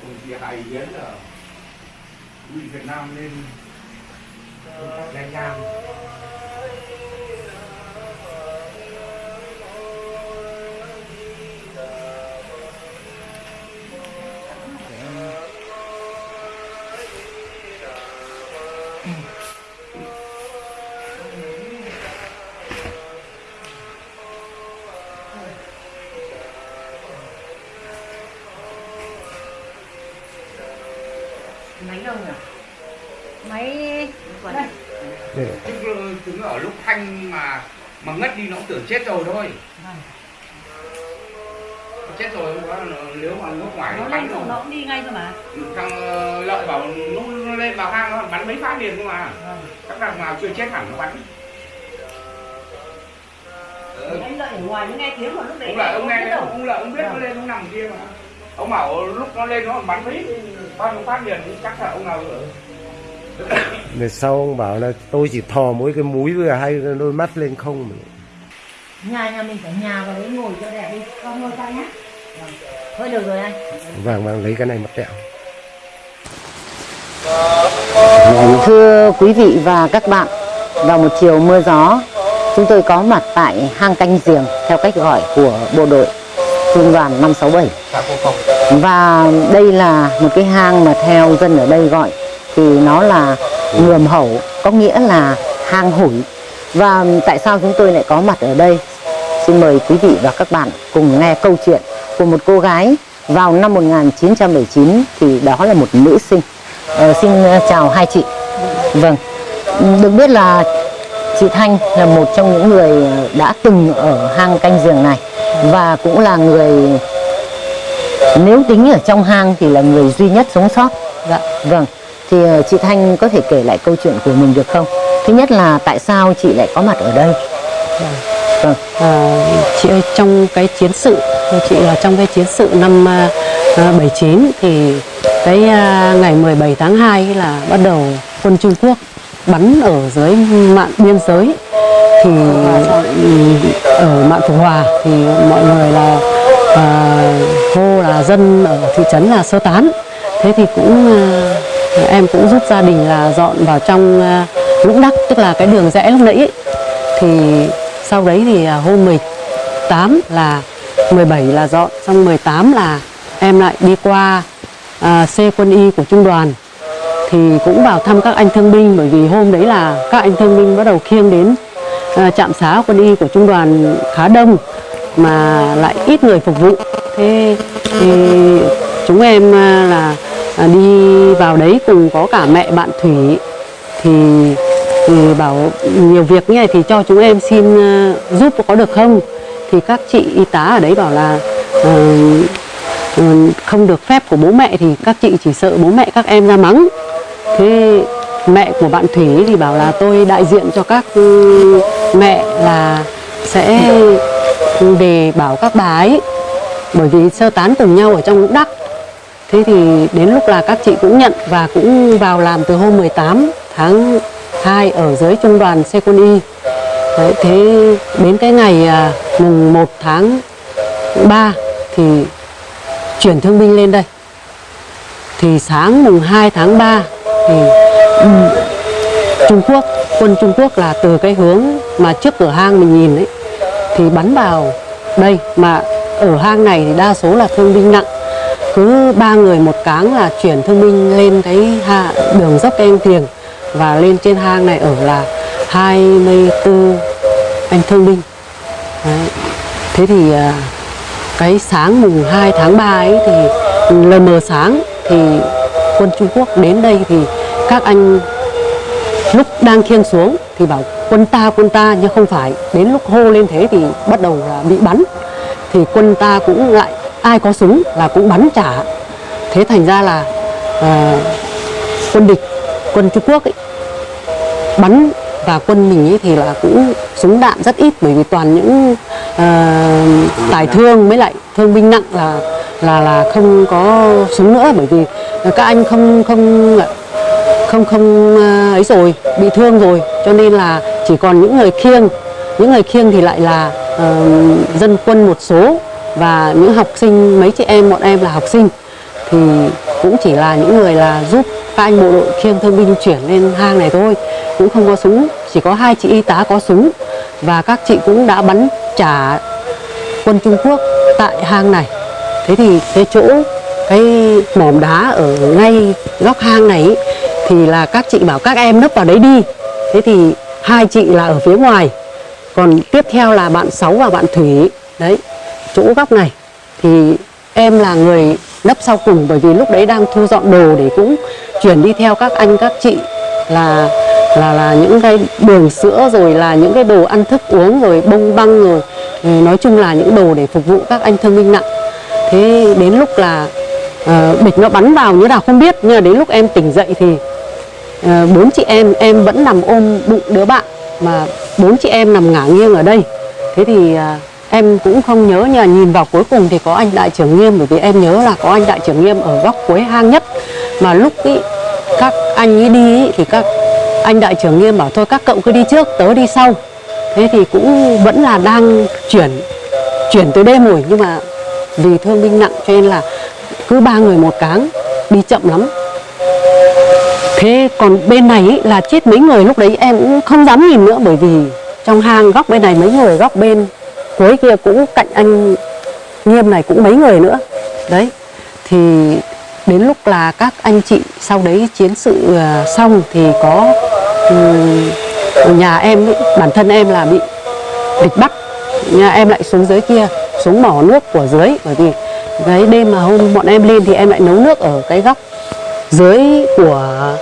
Speaker 5: Cùng chia hai ý kiến là quỹ Việt Nam nên công tác nha trang thanh mà mà ngất đi nó cũng tưởng chết rồi thôi. Chết rồi là- nếu mà nước ngoài
Speaker 3: nó
Speaker 5: nó
Speaker 3: lên rồi.
Speaker 5: rồi
Speaker 3: nó cũng đi ngay thôi mà.
Speaker 5: Thằng ờ, lợi bảo lúc nó lên vào hang nó bắn mấy phát liền cơ mà.
Speaker 3: Vâng.
Speaker 5: các thằng nào chưa chết hẳn nó bắn.
Speaker 3: Thì anh đợi ở ngoài mới nghe tiếng mà lúc đấy
Speaker 5: ông lợi ông nghe
Speaker 3: đâu.
Speaker 5: ông lợi ông biết nó lên ông nằm kia mà. Ông bảo lúc nó lên nó bắn mấy bao nhiêu phát liền chắc là ông nào ở
Speaker 7: Về sau ông bảo là tôi chỉ thò mỗi cái mũi với hai đôi mắt lên không mà.
Speaker 2: nhà nhà mình phải nhà vào đấy ngồi cho đẹp đi con ngồi nhá Vâng. thôi được rồi anh
Speaker 7: Vàng vàng lấy cái này mặt tẹo.
Speaker 2: Thưa quý vị và các bạn, vào một chiều mưa gió, chúng tôi có mặt tại hang canh giềng theo cách gọi của bộ đội trung đoàn 567. Và đây là một cái hang mà theo dân ở đây gọi thì nó là ngườm hẩu, có nghĩa là hang hủi. Và tại sao chúng tôi lại có mặt ở đây? Xin mời quý vị và các bạn cùng nghe câu chuyện của một cô gái vào năm 1979 thì đó là một nữ sinh. Ờ, xin ờ, chào hai chị. Vâng, được biết là chị Thanh là một trong những người đã từng ở hang canh giường này và cũng là người nếu tính ở trong hang thì là người duy nhất sống sót. Dạ. Vâng, thì ờ, chị Thanh có thể kể lại câu chuyện của mình được không? Thứ nhất là tại sao chị lại có mặt ở đây? Vâng.
Speaker 8: À, chị ơi trong cái chiến sự chị là trong cái chiến sự năm ờ, à, 79 thì cái à, ngày 17 tháng 2 là bắt đầu quân Trung Quốc bắn ở dưới mạn biên giới thì ừ, ở mạn Phục Hòa thì mọi người là à, hô là dân ở thị trấn là sơ tán thế thì cũng à, em cũng giúp gia đình là dọn vào trong ờ, lũng đắc tức là cái đường rẽ lúc nãy ấy. thì sau đấy thì à, hôm 18 là 17 là dọn xong 18 là em lại đi qua à, C quân y của trung đoàn thì cũng vào thăm các anh thương binh bởi vì hôm đấy là các anh thương binh bắt đầu khiêng đến à, trạm xá quân y của trung đoàn khá đông mà lại ít người phục vụ thế thì chúng em à, là à, đi vào đấy cùng có cả mẹ bạn Thủy. Thì, thì bảo nhiều việc như này thì cho chúng em xin à, giúp có được không? Thì các chị y tá ở đấy bảo là uh, không được phép của bố mẹ thì các chị chỉ sợ bố mẹ các em ra mắng. Thế mẹ của bạn Thủy thì bảo là tôi đại diện cho các ừ, mẹ là sẽ về bảo các bà ấy. Bởi vì sơ tán cùng nhau ở trong lũng đắc thế thì đến lúc là các chị cũng nhận và cũng vào làm từ hôm 18 tháng 2 ở dưới trung đoàn xe quân y. Đấy, thế đến cái ngày à, mùng 1 tháng 3 thì chuyển thương binh lên đây. Thì sáng mùng 2 tháng 3 thì um, Trung Quốc quân Trung Quốc là từ cái hướng mà trước cửa hang mình nhìn ấy thì bắn vào đây. Mà ở hang này thì đa số là thương binh nặng cứ ba người một cáng là chuyển thương binh lên cái hạ, đường dốc em thiền và lên trên hang này ở là 24 anh thương binh. Đấy. thế thì à, cái sáng mùng 2 tháng 3 ấy thì lờ mờ sáng thì quân Trung Quốc đến đây thì các anh lúc đang khiêng xuống thì bảo quân ta quân ta nhưng không phải. Đến lúc hô lên thế thì bắt đầu là bị bắn. Thì quân ta cũng lại ai có súng là cũng bắn trả. Thế thành ra là uh, quân địch quân Trung Quốc ấy, bắn và quân mình ấy thì là cũng súng đạn rất ít bởi vì toàn những ờ, uh, tài thương với lại thương binh nặng là là là không có súng nữa bởi vì các anh không không không không uh, ấy rồi bị thương rồi. Cho nên là chỉ còn những người khiêng những người khiêng thì lại là uh, dân quân một số và những học sinh mấy chị em bọn em là học sinh. Thì cũng chỉ là những người là giúp các anh bộ đội khiêng thương binh chuyển lên hang này thôi. Cũng không có súng chỉ có hai chị y tá có súng. Và các chị cũng đã bắn trả quân Trung Quốc tại hang này. Thế thì cái chỗ cái mỏm đá ở ngay góc hang này ý, thì là các chị bảo các em nấp vào đấy đi. Thế thì hai chị là ở phía ngoài. Còn tiếp theo là bạn Sáu và bạn Thủy đấy chỗ góc này. Thì em là người nấp sau cùng bởi vì lúc đấy đang thu dọn đồ để cũng chuyển đi theo các anh các chị là là là những cái đường sữa rồi là những cái đồ ăn thức uống rồi bông băng rồi nói chung là những đồ để phục vụ các anh thương binh nặng. Thế đến lúc là uh, bịch nó bắn vào như nào không biết nhưng mà đến lúc em tỉnh dậy thì ờ, bốn chị em em vẫn nằm ôm bụng đứa bạn mà bốn chị em nằm ngả nghiêng ở đây. Thế thì uh, em cũng không nhớ nhưng mà nhìn vào cuối cùng thì có anh đại trưởng nghiêm bởi vì em nhớ là có anh đại trưởng nghiêm ở góc cuối hang nhất. Mà lúc ý, các anh ấy đi ý, thì các anh đại trưởng nghiêm bảo thôi các cậu cứ đi trước tớ đi sau. Thế thì cũng vẫn là đang chuyển chuyển tới đêm rồi nhưng mà vì thương binh nặng cho nên là cứ ba người một cáng đi chậm lắm. Thế còn bên này ý, là chết mấy người lúc đấy em cũng không dám nhìn nữa bởi vì trong hang góc bên này mấy người góc bên cuối kia cũng cạnh anh nghiêm này cũng mấy người nữa đấy thì đến lúc là các anh chị sau đấy chiến sự à, xong thì có ừm, nhà em ý, bản thân em là bị địch bắt nhà em lại xuống dưới kia xuống mỏ nước của dưới bởi vì cái đêm mà hôm bọn em lên thì em lại nấu nước ở cái góc dưới của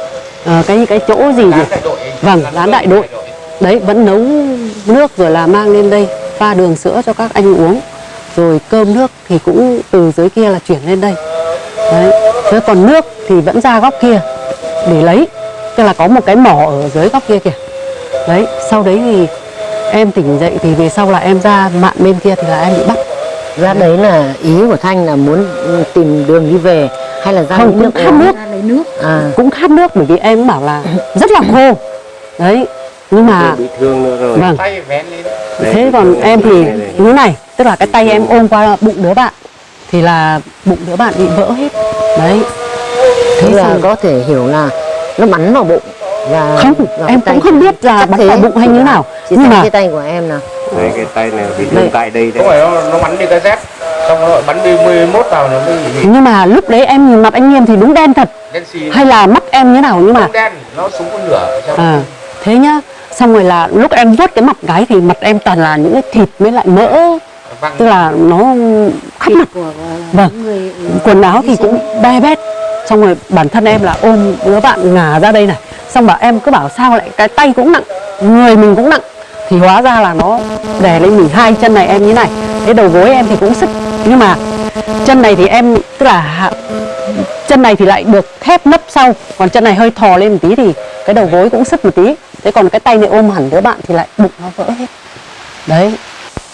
Speaker 8: ờ, cái cái chỗ gì nhỉ? Vâng, lán đại đội. Đấy vẫn nấu nước rồi là mang lên đây pha đường sữa cho các anh uống. Rồi cơm nước thì cũng từ dưới kia là chuyển lên đây. Đấy. Thế còn nước thì vẫn ra góc kia để lấy. Tức là có một cái mỏ ở dưới góc kia kìa. Đấy, sau đấy thì em tỉnh dậy thì về sau là em ra mạn bên kia thì là em bị bắt.
Speaker 2: ra đấy là ý của thanh là muốn tìm đường đi về hay là ra
Speaker 8: Không,
Speaker 2: lấy
Speaker 8: cũng
Speaker 2: nước
Speaker 8: khát nước.
Speaker 4: ra lấy nước
Speaker 2: à
Speaker 8: Cũng khát nước bởi vì em cũng bảo là rất là khô. Đấy, nhưng mà
Speaker 7: bị thương nữa rồi
Speaker 8: vâng.
Speaker 5: tay vén lên
Speaker 8: Thế còn em thì như thế này, tức là cái tay em ôm qua bụng đứa bạn thì là bụng đứa bạn bị vỡ hết. Đấy.
Speaker 2: thế là có thể hiểu là nó bắn vào bụng và
Speaker 8: Không, em cũng không biết là bắn
Speaker 2: thế.
Speaker 8: vào bụng hay như nào.
Speaker 2: Chỉ
Speaker 8: Nhưng mà
Speaker 2: cái tay của em nào
Speaker 7: đây cái tay này bị thương tại đây
Speaker 5: không
Speaker 7: đấy
Speaker 5: phải nó, nó bắn đi cái dép xong nó lại bắn đi 11 vào nó mới bị
Speaker 8: nhưng mà lúc đấy em nhìn mặt anh Nghiêm thì đúng đen thật.
Speaker 5: đen xì
Speaker 8: Hay là mắt em như nào nhưng mà
Speaker 5: đen nó súng con lửa
Speaker 8: à, thế nhá. Xong rồi là lúc em vuốt cái mặt gái thì mặt em toàn là những cái thịt với lại mỡ.
Speaker 5: Văng
Speaker 8: tức là nó khắp mặt.
Speaker 4: của
Speaker 8: vâng.
Speaker 4: người
Speaker 8: quần áo thì cũng be bét. Xong rồi bản thân em là ôm đứa bạn ngả ra đây này. Xong bảo em cứ bảo sao lại cái tay cũng nặng người mình cũng nặng. Thì hóa ra là nó đè lên mình hai chân này em như này. Cái đầu gối em thì cũng sức. Nhưng mà chân này thì em tức là chân này thì lại được thép nấp sau. Còn chân này hơi thò lên một tí thì cái đầu gối cũng sứt một tí thế còn cái tay này ôm hẳn đứa bạn thì lại bụng nó vỡ hết đấy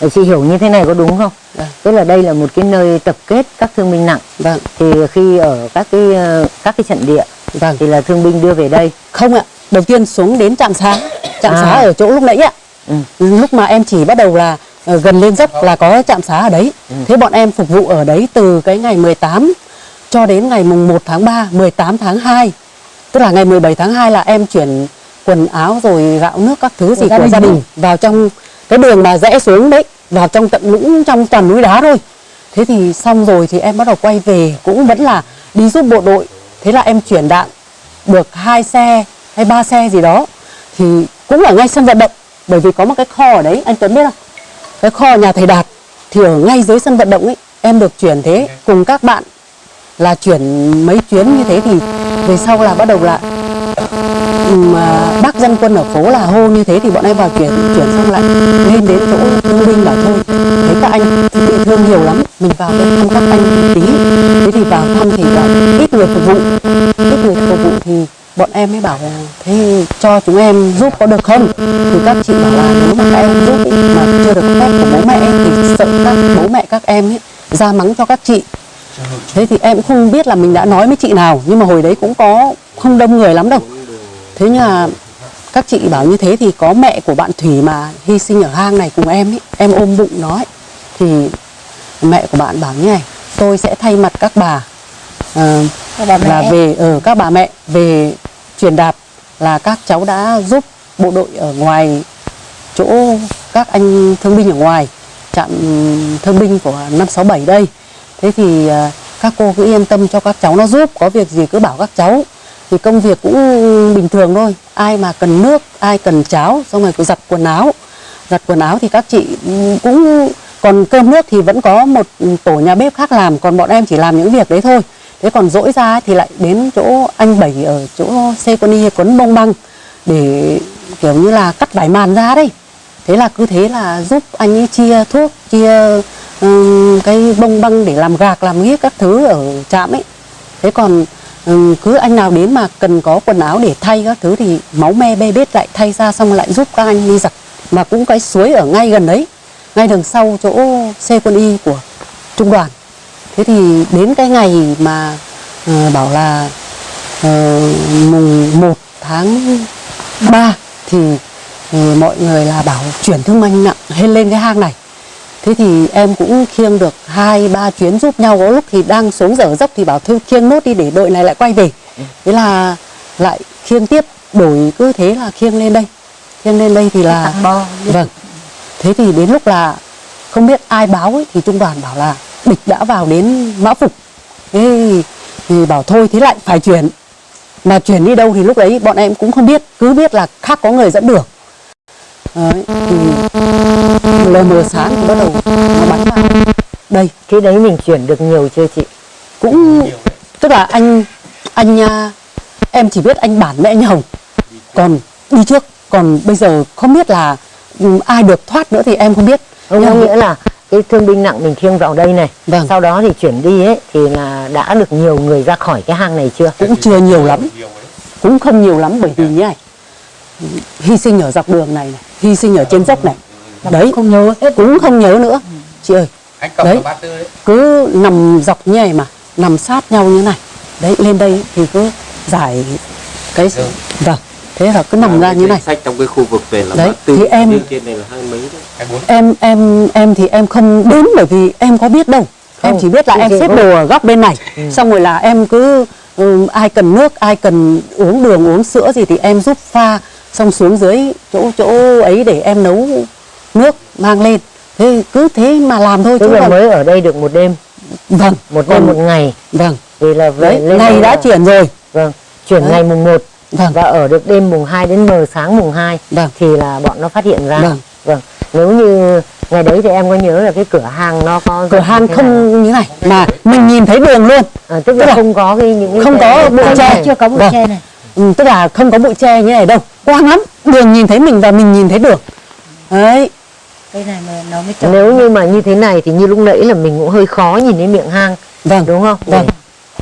Speaker 2: Để chị hiểu như thế này có đúng không?
Speaker 8: Vâng.
Speaker 2: Tức là đây là một cái nơi tập kết các thương binh nặng.
Speaker 8: vâng
Speaker 2: Thì khi ở các cái ờ, các cái trận địa
Speaker 8: vâng
Speaker 2: thì là thương binh đưa về đây.
Speaker 8: không ạ đầu tiên xuống đến trạm xá trạm
Speaker 2: À.
Speaker 8: xá ở chỗ lúc nãy ạ
Speaker 2: Ừ.
Speaker 8: lúc mà em chỉ bắt đầu là ờ, gần lên dốc là có trạm xá ở đấy
Speaker 2: Ừ.
Speaker 8: thế bọn em phục vụ ở đấy từ cái ngày 18 cho đến ngày mùng 1 tháng 3 18 tháng 2 tức là ngày 17 tháng 2 là em chuyển quần áo rồi gạo nước các thứ gì
Speaker 2: gia
Speaker 8: của gia đình vào trong cái đường mà rẽ xuống đấy vào trong tận lũng trong toàn núi đá thôi. Thế thì xong rồi thì em bắt đầu quay về cũng vẫn là đi giúp bộ đội. Thế là em chuyển đạn được hai xe hay ba xe gì đó thì cũng ở ngay sân vận động. Bởi vì có một cái kho ở đấy anh Tuấn biết không? Cái kho nhà thầy Đạt thì ở ngay dưới sân vận động ấy em được chuyển thế cùng các bạn là chuyển mấy chuyến như thế thì về sau là bắt đầu là mà bác dân quân ở phố là hô như thế thì bọn em vào chuyển chuyển xong lại lên đến chỗ thương binh bảo thôi thấy các anh bị thương nhiều lắm mình vào đây thăm các anh một tí. Thế thì vào thăm thì là ít người phục vụ. Ít người phục vụ thì bọn em mới bảo là thế cho chúng em giúp có được không? Thì các chị bảo là nếu mà các em giúp ý, mà chưa được phép của bố mẹ thì sợ các bố mẹ các em ấy ra mắng cho các chị. Thế thì em cũng không biết là mình đã nói với chị nào nhưng mà hồi đấy cũng có không đông người lắm đâu thế nhưng mà các chị bảo như thế thì có mẹ của bạn Thủy mà hy sinh ở hang này cùng em ấy, em ôm bụng nó ấy, thì mẹ của bạn bảo như này tôi sẽ thay mặt các bà ờ, là về ở các bà mẹ về truyền đạt là các cháu đã giúp bộ đội ở ngoài chỗ các anh thương binh ở ngoài trạm thương binh của 567 đây. Thế thì à, các cô cứ yên tâm cho các cháu nó giúp có việc gì cứ bảo các cháu thì công việc cũng bình thường thôi. Ai mà cần nước ai cần cháo xong rồi cứ giặt quần áo. Giặt quần áo thì các chị cũng còn cơm nước thì vẫn có một tổ nhà bếp khác làm còn bọn em chỉ làm những việc đấy thôi. Thế còn dỗi ra thì lại đến chỗ anh bảy ở chỗ xe con y quấn bông băng để kiểu như là cắt vải màn ra đấy. Thế là cứ thế là giúp anh ấy chia thuốc chia um, cái bông băng để làm gạc làm ghiếc các thứ ở trạm ấy. Thế còn Ừ, cứ anh nào đến mà cần có quần áo để thay các thứ thì máu me bê bết lại thay ra xong lại giúp các anh đi giặt. Mà cũng cái suối ở ngay gần đấy ngay đằng sau chỗ xe quân y của trung đoàn. Thế thì đến cái ngày mà uh, bảo là uh, mùng 1 tháng 3 thì, uh, mọi người là bảo chuyển thương binh nặng lên lên cái hang này thế thì em cũng khiêng được hai ba chuyến giúp nhau. Có lúc thì đang xuống dở dốc thì bảo thôi khiêng nốt đi để đội này lại quay về. Thế là lại khiêng tiếp đổi cứ thế là khiêng lên đây. Khiêng lên đây thì là
Speaker 2: bo
Speaker 8: vâng. Thế thì đến lúc là không biết ai báo ấy, thì trung đoàn bảo là địch đã vào đến mã phục. Thế thì, thì bảo thôi thế lại phải chuyển. Mà chuyển đi đâu thì lúc đấy bọn em cũng không biết. Cứ biết là khác có người dẫn đường đấy, thì lờ mờ sáng thì bắt đầu nó bắn vào. Đây
Speaker 2: Thế đấy mình chuyển được nhiều chưa chị?
Speaker 8: cũng tức là anh anh à, em chỉ biết anh bản với anh Hồng còn đi trước còn bây giờ không biết là ừ, ai được thoát nữa thì em không biết.
Speaker 2: Không
Speaker 8: Nhưng
Speaker 2: nghĩa là cái thương binh nặng mình khiêng vào đây này.
Speaker 8: Vâng.
Speaker 2: Sau đó thì chuyển đi ấy Thì là đã được nhiều người ra khỏi cái hang này chưa?
Speaker 8: cũng chưa nhiều lắm. Cũng không nhiều lắm bởi vì như này hy sinh ở dọc đường này, này hy sinh ở trên dốc này. Đấy không nhớ cũng không nhớ nữa. Chị ơi Đấy. cứ nằm dọc như này mà nằm sát nhau như này. Đấy lên đây thì cứ giải cái vâng thế là cứ nằm ra như này.
Speaker 6: sách trong cái khu vực về là
Speaker 8: Đấy,
Speaker 6: bát tư
Speaker 8: thì em-
Speaker 6: trên này là hai mấy đấy.
Speaker 8: Em em em thì em không đến bởi vì em có biết đâu. Em
Speaker 2: Không,
Speaker 8: chỉ biết là em xếp đồ ở góc bên này. Xong rồi là em cứ ừ, ai cần nước ai cần uống đường uống sữa gì thì em giúp pha xong xuống dưới chỗ chỗ ấy để em nấu nước mang lên. Thế cứ thế mà làm thôi
Speaker 2: Tức
Speaker 8: chứ
Speaker 2: là mới ở đây được một đêm.
Speaker 8: Vâng.
Speaker 2: Một đêm một ngày.
Speaker 8: Vâng.
Speaker 2: Vì là về
Speaker 8: đấy
Speaker 2: lên
Speaker 8: ngày đã
Speaker 2: là-
Speaker 8: chuyển rồi.
Speaker 2: Vâng Chuyển
Speaker 8: Đấy.
Speaker 2: ngày mùng 1
Speaker 8: vâng.
Speaker 2: Và ở được đêm mùng 2 đến mờ sáng mùng 2
Speaker 8: Vâng.
Speaker 2: Thì là bọn nó phát hiện ra.
Speaker 8: Vâng.
Speaker 2: Vâng. Nếu như ngày đấy thì em có nhớ là cái cửa hàng nó có
Speaker 8: cửa hàng
Speaker 2: như thế nào?
Speaker 8: không như này mà mình nhìn thấy đường luôn.
Speaker 2: À, Tức
Speaker 8: tức
Speaker 2: là
Speaker 8: là
Speaker 2: không có cái những cái
Speaker 8: không có bụi tre.
Speaker 2: chưa có bụi
Speaker 8: Vâng.
Speaker 2: tre này
Speaker 8: ừ, tức là không có bụi tre như này đâu. Quang lắm. Đường nhìn thấy mình và mình nhìn thấy đường đấy.
Speaker 4: Cái này mà nó mới trồng
Speaker 2: nếu như mà như thế này thì như lúc nãy là mình cũng hơi khó nhìn thấy miệng hang
Speaker 8: vâng.
Speaker 2: đúng không?
Speaker 8: Vâng.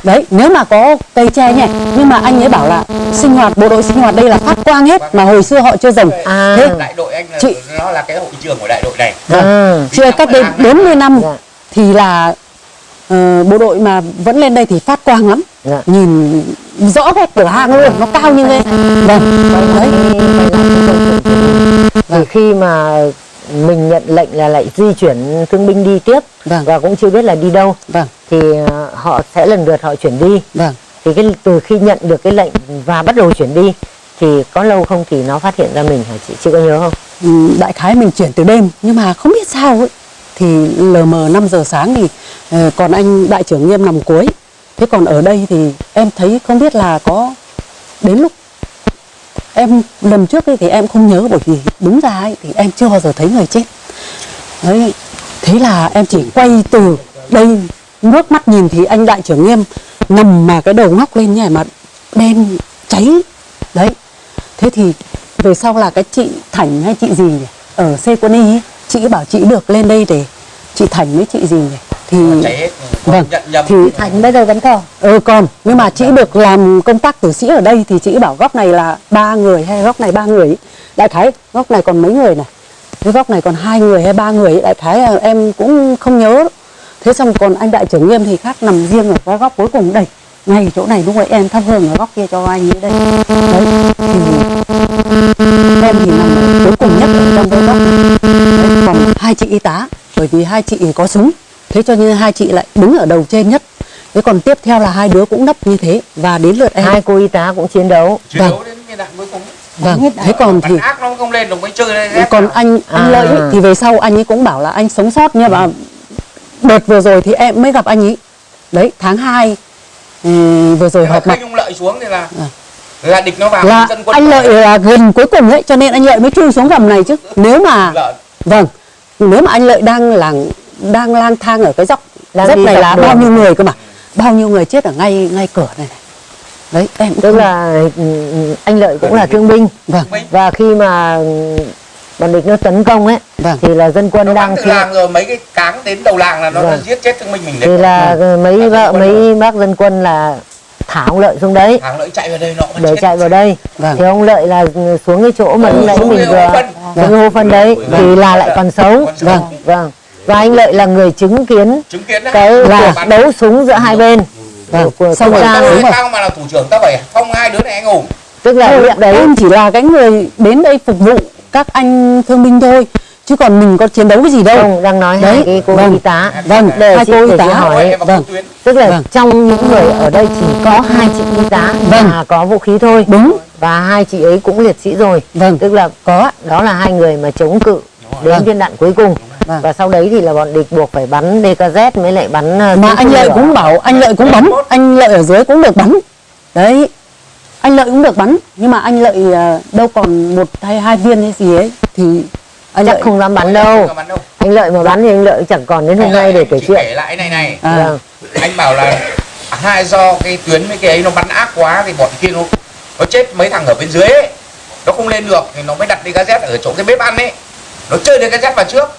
Speaker 8: Đấy nếu mà có cây tre nhỉ nhưng mà anh ấy bảo là sinh hoạt bộ đội sinh hoạt đây là phát quang hết mà hồi xưa họ chưa dòng
Speaker 2: à.
Speaker 8: Thế
Speaker 5: đại đội anh là
Speaker 8: Chị-
Speaker 5: nó là cái hội trường của đại đội này.
Speaker 2: À.
Speaker 8: Chưa cách đây 40 năm
Speaker 2: Dạ.
Speaker 8: thì là ờ, bộ đội mà vẫn lên đây thì phát quang lắm.
Speaker 2: Dạ.
Speaker 8: nhìn rõ cái cửa hang luôn nó cao như thế. Vâng. Đấy.
Speaker 2: Thì khi mà mình nhận lệnh là lại di chuyển thương binh đi tiếp
Speaker 8: Vâng.
Speaker 2: và cũng chưa biết là đi đâu
Speaker 8: vâng.
Speaker 2: thì ờ, họ sẽ lần lượt họ chuyển đi.
Speaker 8: Vâng.
Speaker 2: Thì cái từ khi nhận được cái lệnh và bắt đầu chuyển đi thì có lâu không thì nó phát hiện ra mình hả chị? Chị có nhớ không?
Speaker 8: Ừ, đại khái mình chuyển từ đêm nhưng mà không biết sao ấy thì lờ mờ 5 giờ sáng thì ờ, còn anh đại trưởng nghiêm nằm cuối. Thế còn ở đây thì em thấy không biết là có đến lúc em lần trước ấy thì em không nhớ bởi vì đúng ra ấy thì em chưa bao giờ thấy người chết. Đấy thế là em chỉ quay từ đây nước mắt nhìn thì anh đại trưởng nghiêm nằm mà cái đầu ngóc lên như này mà đen cháy. Đấy thế thì về sau là cái chị Thảnh hay chị gì nhỉ? ở C quân y ấy, chị bảo chị được lên đây để chị Thành với chị gì nhỉ? thì
Speaker 5: hết
Speaker 8: vâng thì
Speaker 4: thành bây giờ vẫn còn.
Speaker 8: Ừ còn. Nhưng mà chị được làm công tác tử sĩ ở đây thì chị bảo góc này là ba người hay góc này ba người đại khái góc này còn mấy người này? Cái góc này còn hai người hay ba người ấy. đại khái là em cũng không nhớ. Thế xong còn anh đại trưởng nghiêm thì khác nằm riêng ở cái góc cuối cùng đây. Ngay chỗ này lúc ấy em thắp hương ở góc kia cho anh ấy đây. Đấy thì em thì nằm ở cuối cùng nhất ở trong cái góc này đấy, còn hai chị y tá bởi vì hai chị có súng. Thế cho nên hai chị lại đứng ở đầu trên nhất. Thế còn tiếp theo là hai đứa cũng nấp như thế và đến lượt em.
Speaker 2: Hai cô y tá cũng chiến đấu.
Speaker 5: Chiến
Speaker 8: vâng.
Speaker 5: đấu đến viên đạn cuối cùng.
Speaker 8: Vâng thế còn thì
Speaker 5: bắn ác nó không lên được mới chơi lên
Speaker 8: còn anh anh
Speaker 2: À.
Speaker 8: lợi ấy, thì về sau anh ấy cũng bảo là anh sống sót nhưng mà đợt vừa rồi thì em mới gặp anh ấy. Đấy tháng 2 vừa rồi họp mặt.
Speaker 5: ông lợi xuống thì là
Speaker 8: À.
Speaker 5: là địch nó vào
Speaker 8: là
Speaker 5: dân quân
Speaker 8: anh lợi là gần cuối cùng đấy cho nên anh lợi mới chui xuống gầm này chứ. Nếu mà
Speaker 5: lợn
Speaker 8: vâng nếu mà anh lợi đang là đang lang thang ở cái dốc
Speaker 2: Đang
Speaker 8: dốc này là
Speaker 2: đường.
Speaker 8: bao nhiêu người cơ mà bao nhiêu người chết ở ngay ngay cửa này này đấy em
Speaker 2: tức
Speaker 8: không-
Speaker 2: là ừ, anh lợi cũng là thương binh
Speaker 8: vâng
Speaker 2: và khi mà ừ, bọn địch nó tấn công ấy
Speaker 8: Vâng.
Speaker 2: thì là dân quân
Speaker 5: nó
Speaker 2: đang
Speaker 5: từ làng rồi mấy cái cáng đến đầu làng là nó
Speaker 2: Vâng.
Speaker 5: giết chết thương minh mình
Speaker 2: thì
Speaker 5: đấy
Speaker 2: là ừ, mấy
Speaker 5: Là quân
Speaker 2: mấy bác dân quân là thả ông lợi xuống đấy
Speaker 5: hàng lợi chạy vào đây nó
Speaker 2: để
Speaker 5: chết.
Speaker 2: chạy vào đây
Speaker 8: Vâng.
Speaker 2: thì ông lợi là ừ, xuống cái chỗ mà
Speaker 5: Ừ,
Speaker 2: lúc nãy mình vừa cái hố phân đấy thì là lại còn
Speaker 5: Còn sống.
Speaker 2: vâng. Vâng. Và anh lợi là người chứng kiến
Speaker 5: chứng kiến
Speaker 2: cái
Speaker 8: Là-
Speaker 2: cuộc đấu súng giữa hai bên.
Speaker 8: Vâng.
Speaker 2: của
Speaker 8: Xong rồi đúng rồi.
Speaker 5: tao mà là thủ trưởng tao phải phong hai đứa này anh hùng
Speaker 2: tức là
Speaker 8: Ừ,
Speaker 2: lúc đấy
Speaker 8: em chỉ là cái người đến đây phục vụ các anh thương binh thôi. Chứ còn mình có chiến đấu cái gì đâu.
Speaker 2: Ông đang nói hai
Speaker 8: Đấy,
Speaker 2: cái cô
Speaker 8: vâng.
Speaker 2: y tá.
Speaker 8: Vâng.
Speaker 2: Để
Speaker 8: hai cô y tá
Speaker 2: hỏi
Speaker 8: vâng.
Speaker 2: tức là
Speaker 8: Vâng.
Speaker 2: trong những người ở đây chỉ có hai chị y tá
Speaker 8: Vâng.
Speaker 2: và có vũ khí thôi.
Speaker 8: Đúng
Speaker 2: và hai chị ấy cũng liệt sĩ rồi.
Speaker 8: Vâng.
Speaker 2: Tức là có đó là hai người mà chống cự đến
Speaker 8: Vâng.
Speaker 2: viên đạn cuối cùng.
Speaker 8: Vâng.
Speaker 2: và sau đấy thì là bọn địch buộc phải bắn DKZ mới lại bắn uh,
Speaker 8: mà anh lợi cũng bảo anh lợi cũng bắn anh lợi ở dưới cũng được bắn. Đấy anh lợi cũng được bắn. Nhưng mà anh lợi à, đâu còn một hay hai viên hay gì ấy thì anh
Speaker 2: chắc
Speaker 8: lợi
Speaker 2: không dám bắn đâu.
Speaker 5: Bắn đâu.
Speaker 2: Anh lợi mà bắn thì anh lợi chẳng còn đến hôm nay để kể chuyện.
Speaker 5: kể lại này này.
Speaker 8: À,
Speaker 2: Vâng.
Speaker 5: anh bảo là hai do cái tuyến với cái ấy nó bắn ác quá thì bọn kia nó nó chết mấy thằng ở bên dưới ấy. Nó không lên được thì nó mới đặt đi gazet ở chỗ cái bếp ăn ấy. Nó chơi đi gazet vào trước.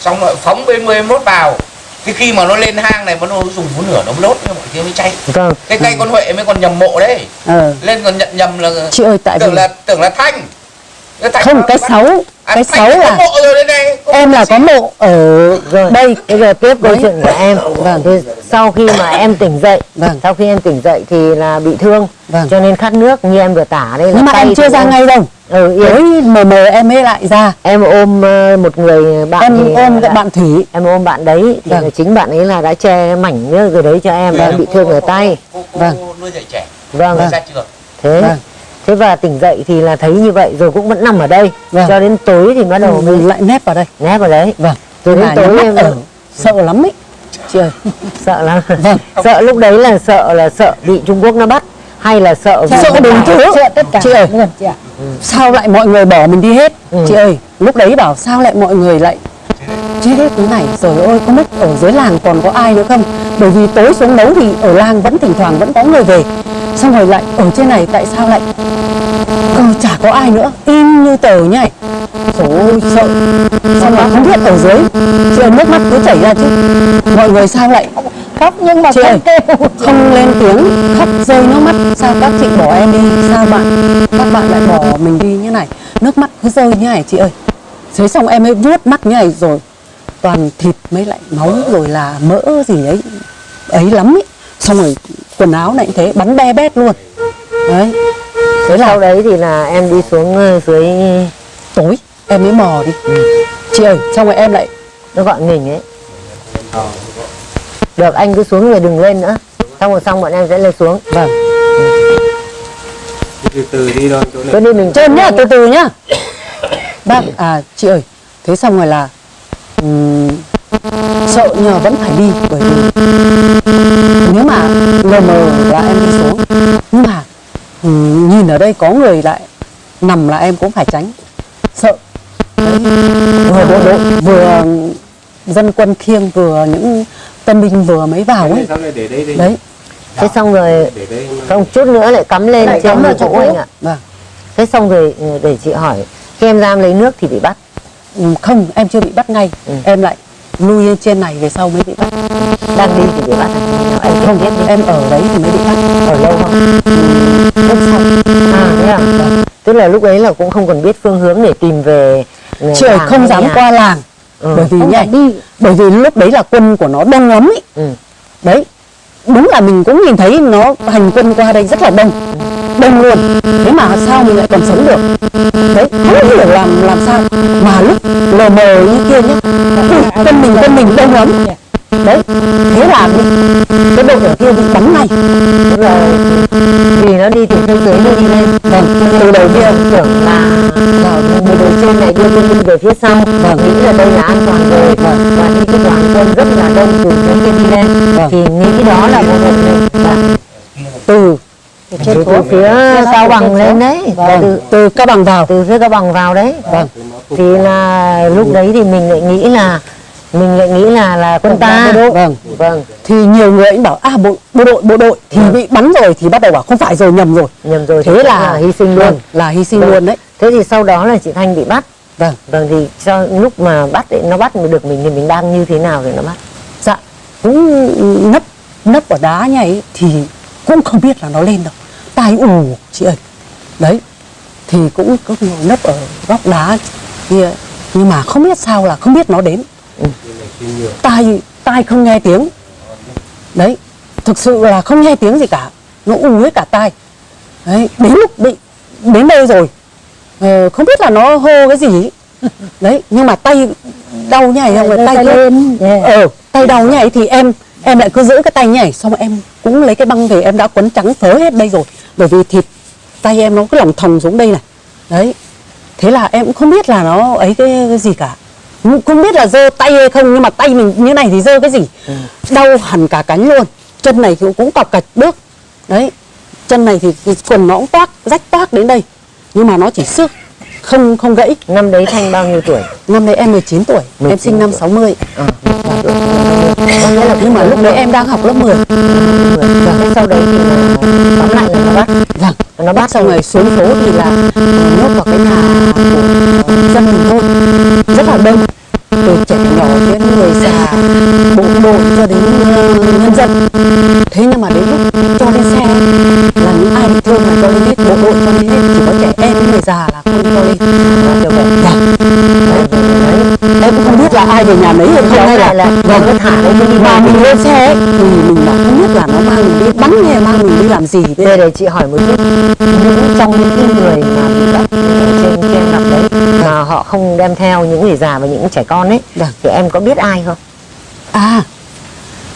Speaker 5: Xong rồi phóng bên 11 vào. Thì khi mà nó lên hang này nó dùng phun lửa nó đốt nhưng mọi kia mới cháy
Speaker 2: vâng.
Speaker 5: Cái cây con huệ mới còn nhầm mộ đấy.
Speaker 8: Ờ.
Speaker 5: lên còn nhận nhầm là
Speaker 8: chị ơi tại
Speaker 5: tưởng
Speaker 8: vì
Speaker 5: là tưởng là Cái thanh
Speaker 8: không cái sáu
Speaker 5: À,
Speaker 8: cái
Speaker 5: có
Speaker 8: là
Speaker 5: rồi
Speaker 8: em là có mộ ở
Speaker 2: rồi
Speaker 8: đây
Speaker 2: bây giờ tiếp câu chuyện của em
Speaker 8: Vâng.
Speaker 2: thì sau khi mà em tỉnh dậy
Speaker 8: Vâng.
Speaker 2: sau khi em tỉnh dậy thì là bị thương
Speaker 8: Vâng.
Speaker 2: cho nên khát nước như em vừa tả đây là
Speaker 8: nhưng mà em chưa ra ngay đâu
Speaker 2: ừ,
Speaker 8: tối mờ mờ em mới lại ra
Speaker 2: em ôm ờ, một người bạn
Speaker 8: em
Speaker 2: thì
Speaker 8: ôm
Speaker 2: đã-
Speaker 8: bạn thủy
Speaker 2: em ôm bạn đấy thì
Speaker 8: Vâng.
Speaker 2: là chính bạn ấy là đã che mảnh cái đấy cho em và em bị thương ở tay
Speaker 8: Vâng.
Speaker 5: nuôi dạy trẻ
Speaker 2: vâng
Speaker 5: ra trường
Speaker 2: thế
Speaker 8: Vâng.
Speaker 2: Thế và tỉnh dậy thì là thấy như vậy rồi cũng vẫn nằm ở đây.
Speaker 8: Vâng.
Speaker 2: cho đến tối thì bắt đầu mới
Speaker 8: mình lại nép vào đây.
Speaker 2: Nép vào đấy.
Speaker 8: Vâng.
Speaker 2: Rồi đến tối em
Speaker 8: ở sợ lắm ấy. Chị ơi.
Speaker 2: Sợ lắm.
Speaker 8: Vâng.
Speaker 2: sợ lúc đấy là sợ là sợ bị Trung Quốc nó bắt hay là sợ vì
Speaker 8: sợ đủ thứ
Speaker 4: sợ tất cả.
Speaker 8: Chị ơi.
Speaker 4: Chị ạ.
Speaker 8: Sao lại mọi người bỏ mình đi hết?
Speaker 2: Ừ.
Speaker 8: chị ơi lúc đấy bảo sao lại mọi người lại chết hết thế này. Rồi ôi không biết ở dưới làng còn có ai nữa không? Bởi vì tối xuống đấu thì ở làng vẫn thỉnh thoảng vẫn có người về. Xong rồi lại ở trên này tại sao lại ờ, chả có ai nữa? Im như tờ như này ôi sợ. Xong là không biết ở dưới Chị ơi nước mắt cứ chảy ra chứ. Mọi người sao lại
Speaker 4: khóc nhưng mà
Speaker 8: Chị ơi
Speaker 4: không
Speaker 8: lên tiếng khóc rơi nước mắt. Sao các chị bỏ em đi? Sao bạn các bạn lại bỏ mình đi như này? Nước mắt cứ rơi như này chị ơi. Thế xong em ấy vuốt mắt như này rồi toàn thịt mới lại máu rồi là mỡ gì ấy ấy lắm ấy. Xong rồi quần áo này cũng thế bắn be bét luôn. Đấy.
Speaker 2: Thế sau đấy thì là em đi xuống ờ, dưới
Speaker 8: tối em mới mò đi. Chị ơi xong rồi em lại
Speaker 2: nó gọi mình ấy. Được anh cứ xuống rồi đừng lên nữa. Xong rồi xong bọn em sẽ lên xuống.
Speaker 8: Vâng.
Speaker 7: Từ từ đi thôi chỗ này.
Speaker 2: Cứ đi mình
Speaker 8: trơn nhá từ từ nhá. Bác à chị ơi thế xong rồi là ừm, sợ nhưng mà vẫn phải đi bởi vì nếu mà lờ mờ là em đi xuống. Nhưng mà ừm, nhìn ở đây có người lại nằm là em cũng phải tránh. Sợ. Đấy. vừa bộ đội vừa dân quân khiêng vừa những tân binh vừa mới vào ấy.
Speaker 7: Sau này để đây đi.
Speaker 8: Đấy.
Speaker 2: Thế xong rồi không chút nữa lại cắm lên
Speaker 8: Lại
Speaker 2: trên
Speaker 8: cắm vào
Speaker 2: chỗ anh ạ.
Speaker 8: Vâng.
Speaker 2: Thế xong rồi ừ, để chị hỏi khi em ra em lấy nước thì bị bắt?
Speaker 8: Ừ, không em chưa bị bắt ngay.
Speaker 2: Ừ.
Speaker 8: em lại lui lên trên này về sau mới bị bắt.
Speaker 2: Đang đi thì bị bắt à? em không biết
Speaker 8: em ở đấy thì mới bị bắt.
Speaker 2: Ở lâu không?
Speaker 8: Lúc sau
Speaker 2: à thế à? Tức là lúc ấy là cũng không còn biết phương hướng để tìm về ừ, làng
Speaker 8: không dám
Speaker 2: nhà.
Speaker 8: qua làng.
Speaker 2: Ừ.
Speaker 8: bởi vì
Speaker 4: không đi.
Speaker 8: bởi vì lúc đấy là quân của nó đông lắm ý.
Speaker 2: Ừ.
Speaker 8: đấy đúng là mình cũng nhìn thấy nó hành quân qua đây rất là đông đông luôn thế mà sao mình lại còn sống được? Đấy không hiểu làm làm sao. Mà lúc lờ mờ như kia nhá quân mình quân mình đông lắm. đấy thế là cái đội ở kia bị bắn
Speaker 2: tức là vì nó đi từ phía dưới nó đi lên
Speaker 8: vâng từ đầu kia
Speaker 2: tưởng là người đội trên này đưa quân về phía sau. Và nghĩ là đây là an toàn rồi. Và đi cái đoàn quân rất là đông từ phía kia đi lên.
Speaker 8: Vâng.
Speaker 2: thì nghĩ cái đó là một một và
Speaker 8: từ
Speaker 2: từ, từ phía cao bằng lên đấy và từ
Speaker 8: từ cao bằng vào
Speaker 2: từ phía cao bằng vào đấy.
Speaker 8: Vâng.
Speaker 2: thì là lúc đấy thì mình lại nghĩ là mình lại nghĩ là là quân ta.
Speaker 8: vâng.
Speaker 2: Vâng.
Speaker 8: Thì nhiều người cũng bảo à bộ bộ đội bộ đội thì bị bắn rồi thì bắt đầu bảo không phải rồi nhầm rồi.
Speaker 2: Nhầm rồi thì
Speaker 8: thế là
Speaker 2: hy sinh luôn.
Speaker 8: Vâng, là hy sinh
Speaker 2: Vâng.
Speaker 8: luôn đấy.
Speaker 2: Thế thì sau đó là chị thanh bị bắt.
Speaker 8: Vâng.
Speaker 2: Vâng thì cho lúc mà bắt ấy, nó bắt được mình thì mình đang như thế nào để nó bắt?
Speaker 8: Dạ cũng nấp nấp ở đá như ấy thì cũng không biết là nó lên đâu. Tai ù chị ơi. Đấy thì cũng cứ ngồi nấp ở góc đá kia. Nhưng mà không biết sao là không biết nó đến. Tai tai không nghe tiếng. Đấy thực sự là không nghe tiếng gì cả. Nó ù hết cả tai. Đấy đến lúc bị đến đây rồi. Ờ, không biết là nó hô cái gì. Đấy nhưng mà tay đau nhảy rồi
Speaker 4: Giơ
Speaker 8: tay
Speaker 4: lên, yeah.
Speaker 8: ờ tay đau nhảy thì em em lại cứ giữ cái tay nhảy xong em cũng lấy cái băng về em đã quấn trắng phớ hết đây rồi. Bởi vì thịt tay em nó cứ lỏng thòng xuống đây này. Đấy. Thế là em cũng không biết là nó ấy cái, cái gì cả. Không biết là giơ tay hay không nhưng mà tay mình như này thì giơ cái gì? Đau hẳn cả cánh luôn. Chân này thì cũng cọc cạch bước. Đấy. Chân này thì, thì quần nó cũng toác rách toác đến đây. Nhưng mà nó chỉ xước không không gãy.
Speaker 2: Năm đấy thanh bao nhiêu tuổi?
Speaker 8: Năm đấy em 19 tuổi. Em
Speaker 2: 19
Speaker 8: sinh năm
Speaker 2: tuổi.
Speaker 8: 60
Speaker 2: à, có nghĩa là
Speaker 8: nhưng mà lúc đấy em đang học lớp 10
Speaker 2: và thế sau đấy thì là tóm lại là nó bắt.
Speaker 8: Vâng
Speaker 2: nó
Speaker 8: bắt xong rồi xuống phố thì là nhốt vào cái nhà của dân mình thôi rất là đông. Từ trẻ nhỏ đến người già bộ đội cho đến nhân dân. Thế nhưng mà đến lúc cho lên xe là những ai bị thương là cho lên hết bộ đội cho lên hết chỉ có trẻ em người già là là kiểu vậy vâng đấy, đấy. em cũng không biết là ai về nhà lấy hay không hay là,
Speaker 2: là
Speaker 8: vâng
Speaker 2: nó thả lên đi
Speaker 8: mà mình lên xe ấy, thì mình bảo không biết là nó mang mình đi bắn hay mang mình đi làm gì
Speaker 2: đây
Speaker 8: đấy
Speaker 2: để chị hỏi một chút những trong những cái người mà bị bắt ở trên trên ngập đấy mà họ không đem theo những người già và những trẻ con ấy
Speaker 8: Vâng.
Speaker 2: thì em có biết ai không
Speaker 8: À,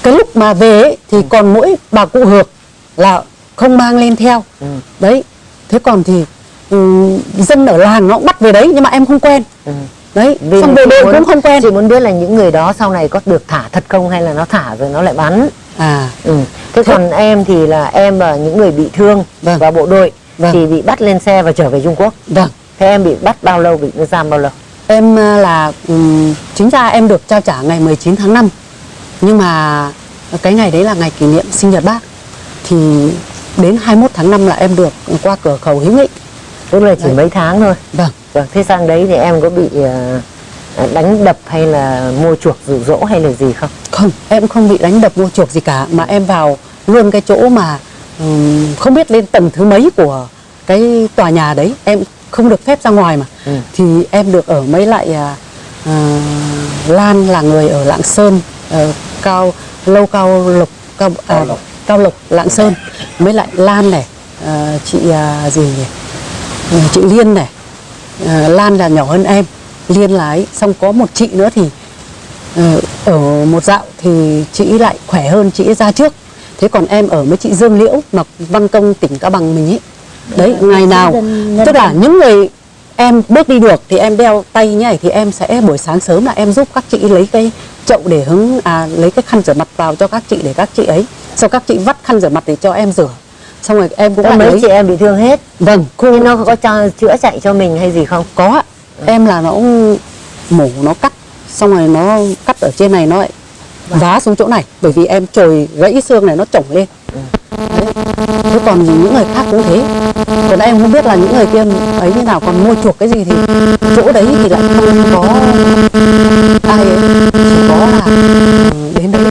Speaker 8: cái lúc mà về ấy, thì còn mỗi bà cụ Hược là không mang lên theo.
Speaker 2: Ừ.
Speaker 8: Đấy, thế còn thì ừm, dân ở làng nó cũng bắt về đấy nhưng mà em không quen.
Speaker 2: Ừ.
Speaker 8: Đấy,
Speaker 2: Vì
Speaker 8: xong đội
Speaker 2: muốn-
Speaker 8: cũng không quen.
Speaker 2: chị muốn biết là những người đó sau này có được thả thật không hay là nó thả rồi nó lại bắn
Speaker 8: À,
Speaker 2: ừ. thế còn em thì là em và những người bị thương
Speaker 8: Vâng.
Speaker 2: và bộ đội
Speaker 8: Vâng.
Speaker 2: thì bị bắt lên xe và trở về Trung Quốc
Speaker 8: vâng.
Speaker 2: thế em bị bắt bao lâu bị giam bao lâu
Speaker 8: Em à, là ừm, chính ra em được trao trả ngày 19 tháng 5. Nhưng mà cái ngày đấy là ngày kỷ niệm sinh nhật bác. Thì đến 21 tháng 5 là em được qua cửa khẩu hữu nghị.
Speaker 2: Tức là chỉ
Speaker 8: Đấy.
Speaker 2: mấy tháng thôi
Speaker 8: Vâng.
Speaker 2: Vâng, thế sang đấy thì em có bị ờ, đánh đập hay là mua chuộc dụ dỗ hay là gì không?
Speaker 8: Không, em không bị đánh đập mua chuộc gì cả mà em vào luôn cái chỗ mà ừm, không biết lên tầng thứ mấy của cái tòa nhà đấy, em không được phép ra ngoài mà.
Speaker 2: Ừ.
Speaker 8: Thì em được ở mấy lại à, Lan là người ở Lạng Sơn, ờ, cao lâu cao lộc cao à, cao lộc Lạng Sơn, mấy lại Lan này, à, chị à, gì nhỉ? Ừ, chị Liên này, à, Lan là nhỏ hơn em, Liên ấy, xong có một chị nữa thì Ờ, ở một dạo thì chị lại khỏe hơn chị ra trước. Thế còn em ở với chị Dương Liễu mà văn công tỉnh Cao Bằng mình ấy. Đấy ngày nào
Speaker 4: dân-
Speaker 8: tức là những người em bước đi được thì em đeo tay như này thì em sẽ buổi sáng sớm là em giúp các chị lấy cái chậu để hứng à lấy cái khăn rửa mặt vào cho các chị để các chị ấy. Sau các chị vắt khăn rửa mặt để cho em rửa xong rồi em cũng
Speaker 2: mấy
Speaker 8: lấy
Speaker 2: chị em bị thương hết.
Speaker 8: vâng.
Speaker 2: Thế nó có cho chữa chạy cho mình hay gì không?
Speaker 8: có. Ạ em là nó mổ nó cắt. Xong rồi nó cắt ở trên này nó lại vá xuống chỗ này. Bởi vì em trồi gãy xương này nó chổng lên. Đấy. thế còn những người khác cũng thế. Còn em không biết là những người kia ấy như nào. Còn mua chuộc cái gì thì chỗ đấy thì lại không có ai ấy. Chỉ có là ừ, đến đấy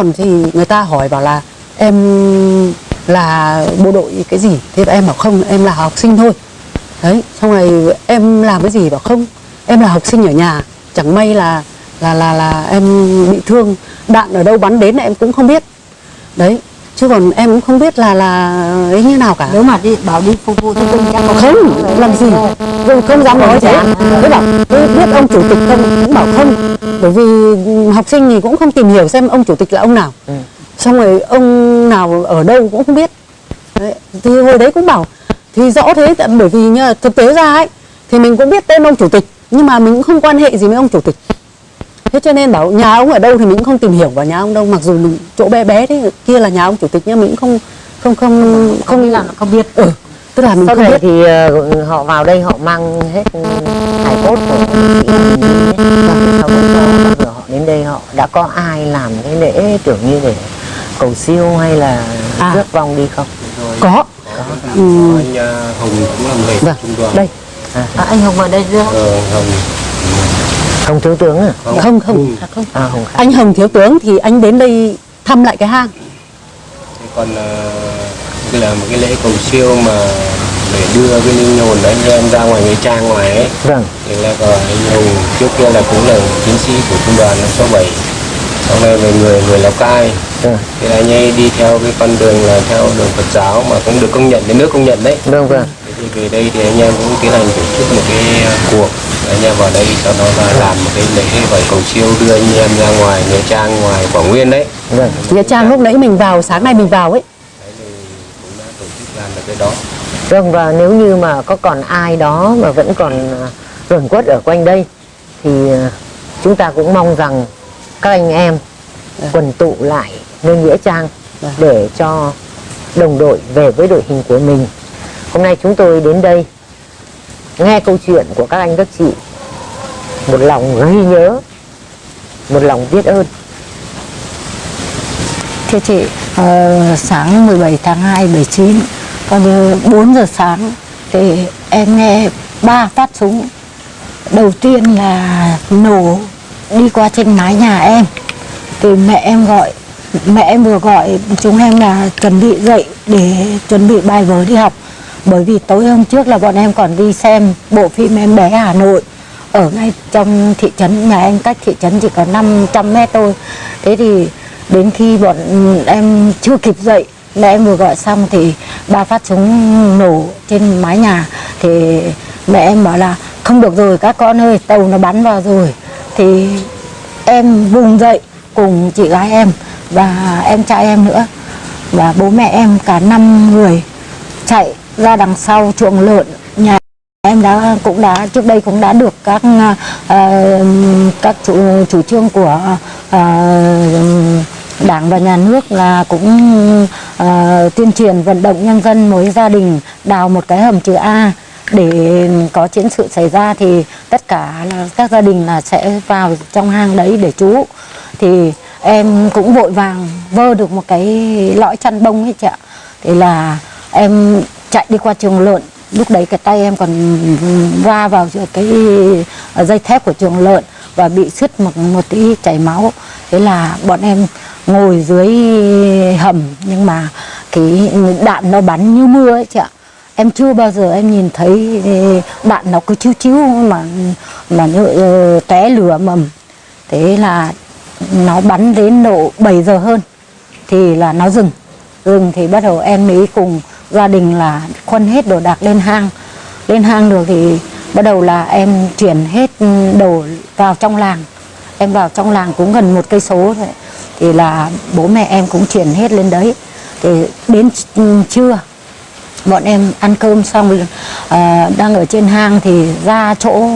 Speaker 8: còn thì người ta hỏi bảo là, em là bộ đội cái gì? Thế em bảo, không, em là học sinh thôi. Đấy, xong rồi em làm cái gì? Bảo, không, em là học sinh ở nhà, chẳng may là là là là em bị thương, đạn ở đâu bắn đến em cũng không biết. Đấy chứ còn em cũng không biết là là ấy như nào cả.
Speaker 4: Nếu mà đi bảo đi phục vụ cho chắc có
Speaker 8: không làm gì? Không, không dám nói thế. Thế bảo "Thế biết ông chủ tịch không cũng bảo không. Bởi vì học sinh thì cũng không tìm hiểu xem ông chủ tịch là ông nào. Xong rồi ông nào ở đâu cũng không biết. Đấy. thì hồi đấy cũng bảo thì rõ thế tại bởi vì nhá, thực tế ra ấy thì mình cũng biết tên ông chủ tịch nhưng mà mình cũng không quan hệ gì với ông chủ tịch thế cho nên bảo nhà ông ở đâu thì mình cũng không tìm hiểu vào nhà ông đâu mặc dù mình chỗ bé bé thế kia là nhà ông chủ tịch nhưng mình cũng không không không không
Speaker 4: là nó không biết.
Speaker 8: Ừ, tức là mình
Speaker 2: Sau
Speaker 8: không
Speaker 2: này
Speaker 8: biết.
Speaker 2: thì ờ, họ vào đây họ mang hết hải cốt của đi sau đó giờ họ đến đây họ đã có ai làm cái lễ kiểu như để cầu siêu hay là
Speaker 8: À.
Speaker 2: rước vong đi không?
Speaker 8: có. Ừ.
Speaker 7: anh à, Hồng cũng làm lễ
Speaker 8: Vâng,
Speaker 7: trung đoàn.
Speaker 8: đây.
Speaker 2: À,
Speaker 4: à, anh Hùng ở đây chưa?
Speaker 7: Ờ, Hồng
Speaker 2: không thiếu tướng à?
Speaker 8: không không
Speaker 2: À, Hồng Khải.
Speaker 8: anh Hồng thiếu tướng thì anh đến đây thăm lại cái hang
Speaker 7: còn cái là một cái lễ cầu siêu mà để đưa cái linh hồn anh em ra ngoài nghĩa trang ngoài ấy
Speaker 2: Vâng.
Speaker 7: thì là có anh Hùng trước kia là cũng là chiến sĩ của trung đoàn 567 sau này về người người Lào Cai
Speaker 2: Ừ.
Speaker 7: thì là anh ấy đi theo cái con đường là theo đường Phật giáo mà cũng được công nhận đến nước công nhận đấy
Speaker 2: Vâng vâng.
Speaker 7: Thì về đây thì anh em cũng tiến hành tổ chức một cái ờ, cuộc anh em vào đây sau đó là làm một cái lễ gọi cầu siêu đưa anh em ra ngoài nghĩa trang ngoài Quảng Nguyên đấy
Speaker 2: Vâng.
Speaker 8: nghĩa trang lúc nãy mình vào sáng nay mình vào ấy
Speaker 7: đấy thì cũng đã tổ chức làm được cái đó
Speaker 2: Vâng và nếu như mà có còn ai đó mà vẫn còn à, luẩn quất ở quanh đây thì à, chúng ta cũng mong rằng các anh em quần tụ lại nơi nghĩa trang
Speaker 8: Vâng.
Speaker 2: để cho đồng đội về với đội hình của mình. Hôm nay chúng tôi đến đây, nghe câu chuyện của các anh các chị. Một lòng ghi nhớ, một lòng biết ơn.
Speaker 4: Thưa chị ờ, sáng 17 tháng 2 79 coi như 4 giờ sáng, thì em nghe ba phát súng. Đầu tiên là nổ đi qua trên mái nhà em. Thì mẹ em gọi, mẹ em vừa gọi chúng em là chuẩn bị dậy để chuẩn bị bài vở đi học bởi vì tối hôm trước là bọn em còn đi xem bộ phim em bé Hà Nội. Ở ngay trong thị trấn, nhà em cách thị trấn chỉ có 500 mét thôi. Thế thì đến khi bọn em chưa kịp dậy mẹ em vừa gọi xong thì ba phát súng nổ trên mái nhà. Thì mẹ em bảo là, không được rồi các con ơi, tàu nó bắn vào rồi. Thì em vùng dậy cùng chị gái em và em trai em nữa. Và bố mẹ em cả năm người chạy ra đằng sau chuồng lợn. Nhà em đã cũng đã trước đây cũng đã được các uh, các chủ chủ trương của uh, đảng và nhà nước là cũng uh, tuyên truyền vận động nhân dân mỗi gia đình đào một cái hầm chữ A. Để có chiến sự xảy ra thì tất cả là các gia đình là sẽ vào trong hang đấy để trú. Thì em cũng vội vàng vơ được một cái lõi chăn bông ấy chị ạ. Thì là em chạy đi qua trường lợn. Lúc đấy cái tay em còn va vào cái ờ, dây thép của trường lợn và bị sứt một một tí chảy máu. Thế là bọn em ngồi dưới hầm, nhưng mà cái đạn nó bắn như mưa ấy chị ạ. Em chưa bao giờ em nhìn thấy đạn nó cứ chiếu chiếu mà mà như ờ, té lửa mầm. Thế là nó bắn đến độ 7 giờ hơn thì là nó dừng. Dừng thì bắt đầu em mới cùng gia đình là khuân hết đồ đạc lên hang. Lên hang được thì bắt đầu là em chuyển hết đồ vào trong làng. Em vào trong làng cũng gần một cây số thì là bố mẹ em cũng chuyển hết lên đấy. Thì đến trưa bọn em ăn cơm xong à, đang ở trên hang thì ra chỗ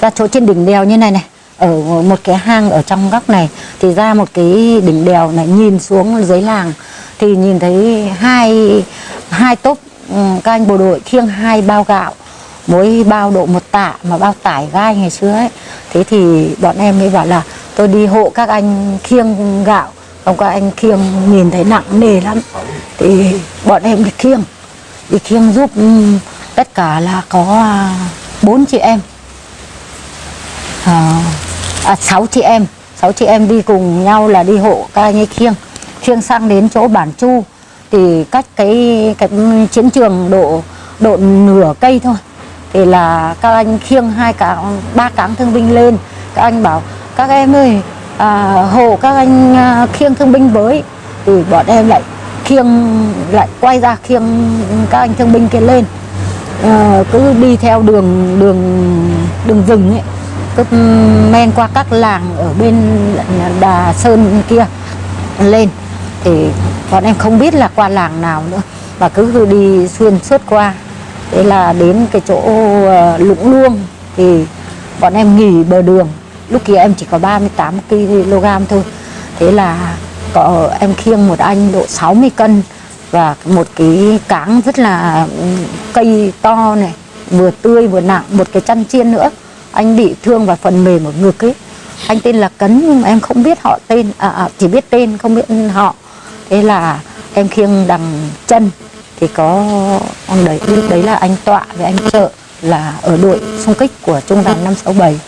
Speaker 4: ra chỗ trên đỉnh đèo như này này. Ở một cái hang ở trong góc này thì ra một cái đỉnh đèo này nhìn xuống dưới làng thì nhìn thấy hai hai tốp ừ, các anh bộ đội khiêng hai bao gạo mỗi bao độ một tạ mà bao tải gai ngày xưa ấy. Thế thì bọn em mới bảo là tôi đi hộ các anh khiêng gạo không các anh khiêng nhìn thấy nặng nề lắm. Thì bọn em đi khiêng đi khiêng giúp ừ, tất cả là có à, bốn chị em. À, à, sáu chị em sáu chị em đi cùng nhau là đi hộ các anh ấy khiêng khiêng sang đến chỗ bản chu thì cách cái cái chiến trường độ độ nửa cây thôi. Thì là các anh khiêng hai cả ba cáng thương binh lên. Các anh bảo các em ơi à, hộ các anh à, khiêng thương binh với. Thì bọn em lại khiêng lại quay ra khiêng các anh thương binh kia lên. À, cứ đi theo đường đường đường rừng ấy. Cứ ừ, men qua các làng ở bên đà sơn kia lên thì bọn em không biết là qua làng nào nữa và cứ đi xuyên suốt qua. Thế là đến cái chỗ ờ, lũng luông thì bọn em nghỉ bờ đường. Lúc kia em chỉ có 38 kg thôi. Thế là có em khiêng một anh độ 60 cân và một cái cáng rất là cây to này vừa tươi vừa nặng một cái chăn chiên nữa. Anh bị thương vào phần mềm ở ngực ấy. Anh tên là cấn nhưng mà em không biết họ tên à, à chỉ biết tên không biết họ thế là em khiêng đằng chân, thì có ông đấy, lúc đấy là anh tọa với anh trợ là ở đội xung kích của trung đoàn 567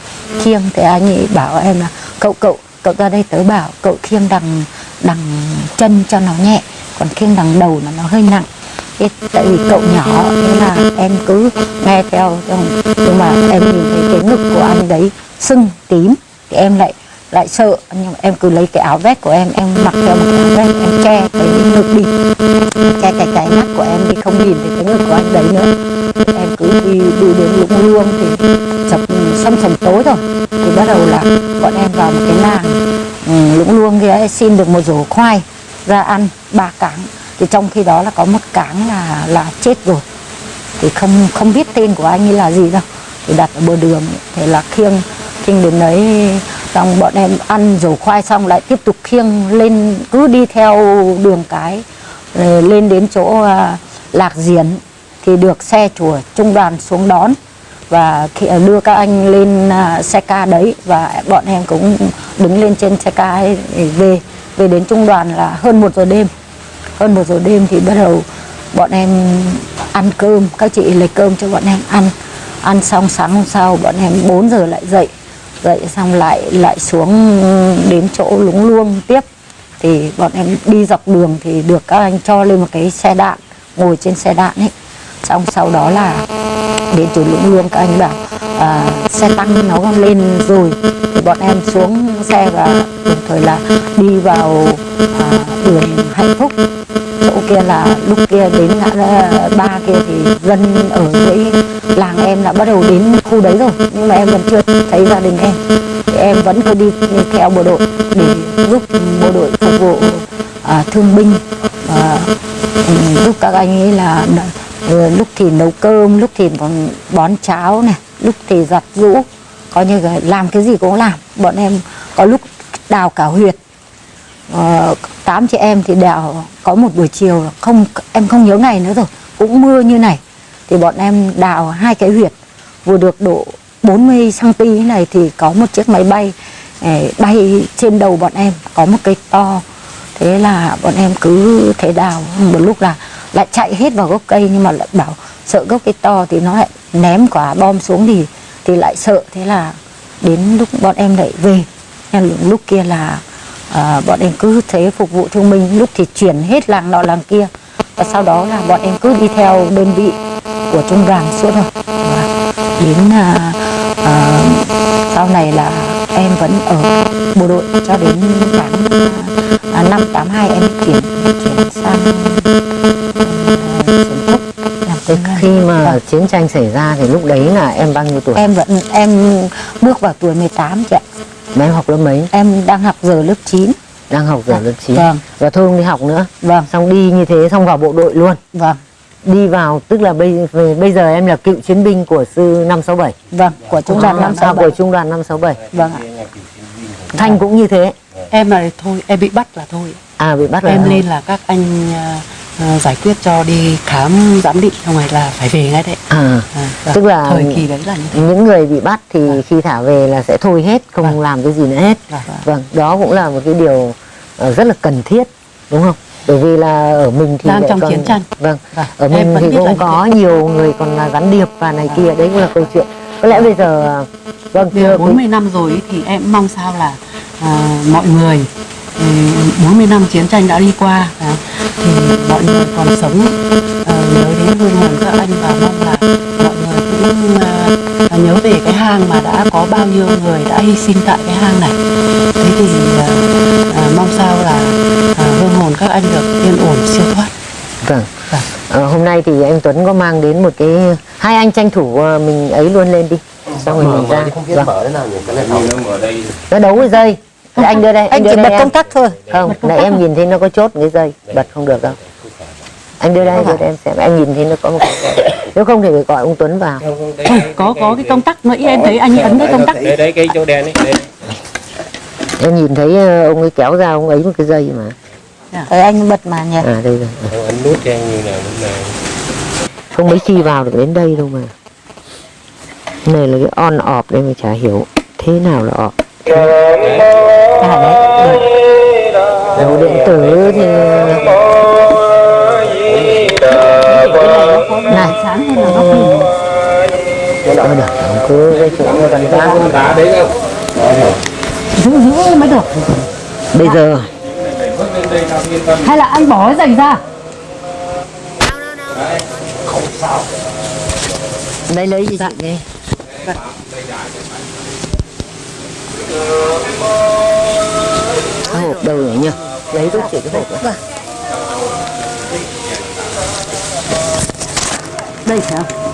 Speaker 4: khiêng thì anh ấy bảo em là, cậu cậu cậu ra đây tớ bảo cậu khiêng đằng đằng chân cho nó nhẹ, còn khiêng đằng đầu là nó hơi nặng. Thế tại vì cậu nhỏ, thế là em cứ nghe theo, nhưng mà em nhìn thấy cái ngực của anh đấy sưng tím, thì em lại lại sợ nhưng em cứ lấy cái áo vest của em em mặc theo một cái áo vest em che cái ngực đi. Che cái cái mắt của em đi không nhìn thấy cái ngực của anh đấy nữa. Em cứ đi đi đến lũng luông thì chập sâm sầm tối rồi thì bắt đầu là bọn em vào một cái làng ừ, lũng luông kia xin được một rổ khoai ra ăn ba cáng thì trong khi đó là có một cáng là là chết rồi. Thì không không biết tên của anh ấy là gì đâu. Thì đặt ở bờ đường thì là khiêng khiêng đến đấy xong bọn em ăn rổ khoai xong lại tiếp tục khiêng lên, cứ đi theo đường cái lên đến chỗ à, lạc diển. Thì được xe chùa trung đoàn xuống đón và khi à, đưa các anh lên à, xe ca đấy và bọn em cũng đứng lên trên xe ca ấy để về. Về đến trung đoàn là hơn một giờ đêm. Hơn một giờ đêm thì bắt đầu bọn em ăn cơm. Các chị lấy cơm cho bọn em ăn. Ăn xong sáng hôm sau bọn em 4 giờ lại dậy dậy xong lại lại xuống đến chỗ lúng luông tiếp. Thì bọn em đi dọc đường thì được các anh cho lên một cái xe đạn ngồi trên xe đạn ấy. Xong sau đó là đến chỗ lũng luông các anh bảo à, xe tăng nó lên rồi. Thì bọn em xuống xe và đồng thời là đi vào à, đường hạnh phúc kia là lúc kia đến ngã ờ, ba kia thì dân ở dưới làng em đã bắt đầu đến khu đấy rồi. Nhưng mà em vẫn chưa thấy gia đình em. Thì em vẫn cứ đi, theo bộ đội để giúp bộ đội phục vụ à, thương binh. À, giúp các anh ấy là lúc thì nấu cơm lúc thì bón, bón cháo này lúc thì giặt rũ coi như là làm cái gì cũng làm. Bọn em có lúc đào cả huyệt. À, tám chị em thì đào có một buổi chiều không, em không nhớ ngày nữa rồi, cũng mưa như này. Thì bọn em đào hai cái huyệt, vừa được độ 40 cm này thì có một chiếc máy bay bay trên đầu bọn em, có một cây to. Thế là bọn em cứ thế đào, một lúc là lại chạy hết vào gốc cây, nhưng mà lại bảo sợ gốc cây to thì nó lại ném quả bom xuống thì thì lại sợ. Thế là đến lúc bọn em lại về. Lúc kia là à, bọn em cứ thế phục vụ thương binh lúc thì chuyển hết làng nọ làng kia và sau đó là bọn em cứ đi theo đơn vị của trung đoàn suốt rồi và đến à, à, sau này là em vẫn ở bộ đội cho đến tháng à, năm tám hai em chuyển chuyển sang à,
Speaker 2: Thế khi mà
Speaker 4: Vâng.
Speaker 2: chiến tranh xảy ra thì lúc đấy là em bao nhiêu tuổi?
Speaker 4: em vẫn em bước vào tuổi 18 chị ạ
Speaker 2: Mà em học lớp mấy?
Speaker 4: em đang học giờ lớp 9
Speaker 2: Đang học giờ lớp 9
Speaker 4: vâng.
Speaker 2: Và thôi không đi học nữa.
Speaker 4: Vâng.
Speaker 2: Xong đi như thế xong vào bộ đội luôn.
Speaker 4: Vâng.
Speaker 2: Đi vào tức là bây, bây giờ em là cựu chiến binh của sư 567
Speaker 4: vâng của trung đoàn năm
Speaker 2: à,
Speaker 4: sáu
Speaker 2: của trung đoàn 567
Speaker 4: vâng ạ.
Speaker 2: Thanh cũng như thế.
Speaker 8: Em là thôi em bị bắt là thôi.
Speaker 2: À bị bắt rồi
Speaker 8: em lên là các anh à, giải quyết cho đi khám giám định xong rồi là phải về ngay đấy.
Speaker 2: À,
Speaker 8: à.
Speaker 2: Tức là
Speaker 8: thời kỳ đấy là như thế.
Speaker 2: những người bị bắt thì khi thả về là sẽ thôi hết không
Speaker 8: Vâng.
Speaker 2: làm cái gì nữa hết.
Speaker 8: Vâng, vâng.
Speaker 2: đó cũng là một cái điều ờ, rất là cần thiết đúng không? Bởi vì là ở mình thì
Speaker 8: Đang trong
Speaker 2: còn-
Speaker 8: chiến tranh.
Speaker 2: vâng
Speaker 8: Vâng,
Speaker 2: ở mình thì cũng có nhiều người còn là gián điệp và này kia đấy cũng là câu chuyện. Có lẽ bây giờ ờ, vâng thưa
Speaker 8: giờ
Speaker 2: quý-
Speaker 8: 40 năm rồi thì em mong sao là à, mọi người 40 năm chiến tranh đã đi qua à, thì mọi người còn sống à, nhớ đến hương hồn các anh và mong là mọi người cũng à, à, nhớ về cái hang mà đã có bao nhiêu người đã hy sinh tại cái hang này. Thế thì à, à, mong sao là à, hương hồn các anh được yên ổn siêu thoát.
Speaker 2: Vâng.
Speaker 8: Vâng.
Speaker 2: Ờ, hôm nay thì anh Tuấn có mang đến một cái hai anh tranh thủ ờ, mình ấy luôn lên đi. Xong rồi mình ra. vâng.
Speaker 7: mở thế nào nhỉ? Cái này nó mở. Đây
Speaker 2: nó đấu cái dây Thế anh đưa đây
Speaker 4: anh
Speaker 2: đưa
Speaker 4: chỉ
Speaker 2: đây
Speaker 4: bật
Speaker 2: em.
Speaker 4: công tắc thôi.
Speaker 2: Không nãy em nhìn thấy nó có chốt cái dây bật không được đâu. Anh đưa đây đưa đây em xem. Em nhìn thấy nó có một cái nếu không thì phải gọi ông Tuấn vào.
Speaker 8: Có có cái công tắc. Nữa em thấy anh ấn cái công tắc.
Speaker 7: đấy đấy cái chỗ đen ấy đây.
Speaker 2: em nhìn thấy ờ, ông ấy kéo ra ông ấy một cái dây mà.
Speaker 4: Đấy, anh bật mà nhỉ.
Speaker 2: À đây rồi.
Speaker 7: Ấn nút cho anh như nào lúc nào.
Speaker 2: Không mấy khi vào được đến đây đâu mà. Này là cái on off đây mà chả hiểu thế nào là off
Speaker 4: à đấy. Được.
Speaker 2: đầu điện tử thì này
Speaker 8: sáng hơn là góc nhìn?
Speaker 2: Thôi được, ông cứ cái chỗ
Speaker 7: đá đấy
Speaker 8: giữ giữ mới được.
Speaker 2: Bây giờ.
Speaker 8: Hay là anh bỏ cái dành ra?
Speaker 2: Đây lấy gì chị? Đi Cái hộp đâu rồi nhỉ Lấy giúp chị cái hộp đó.
Speaker 8: đây phải không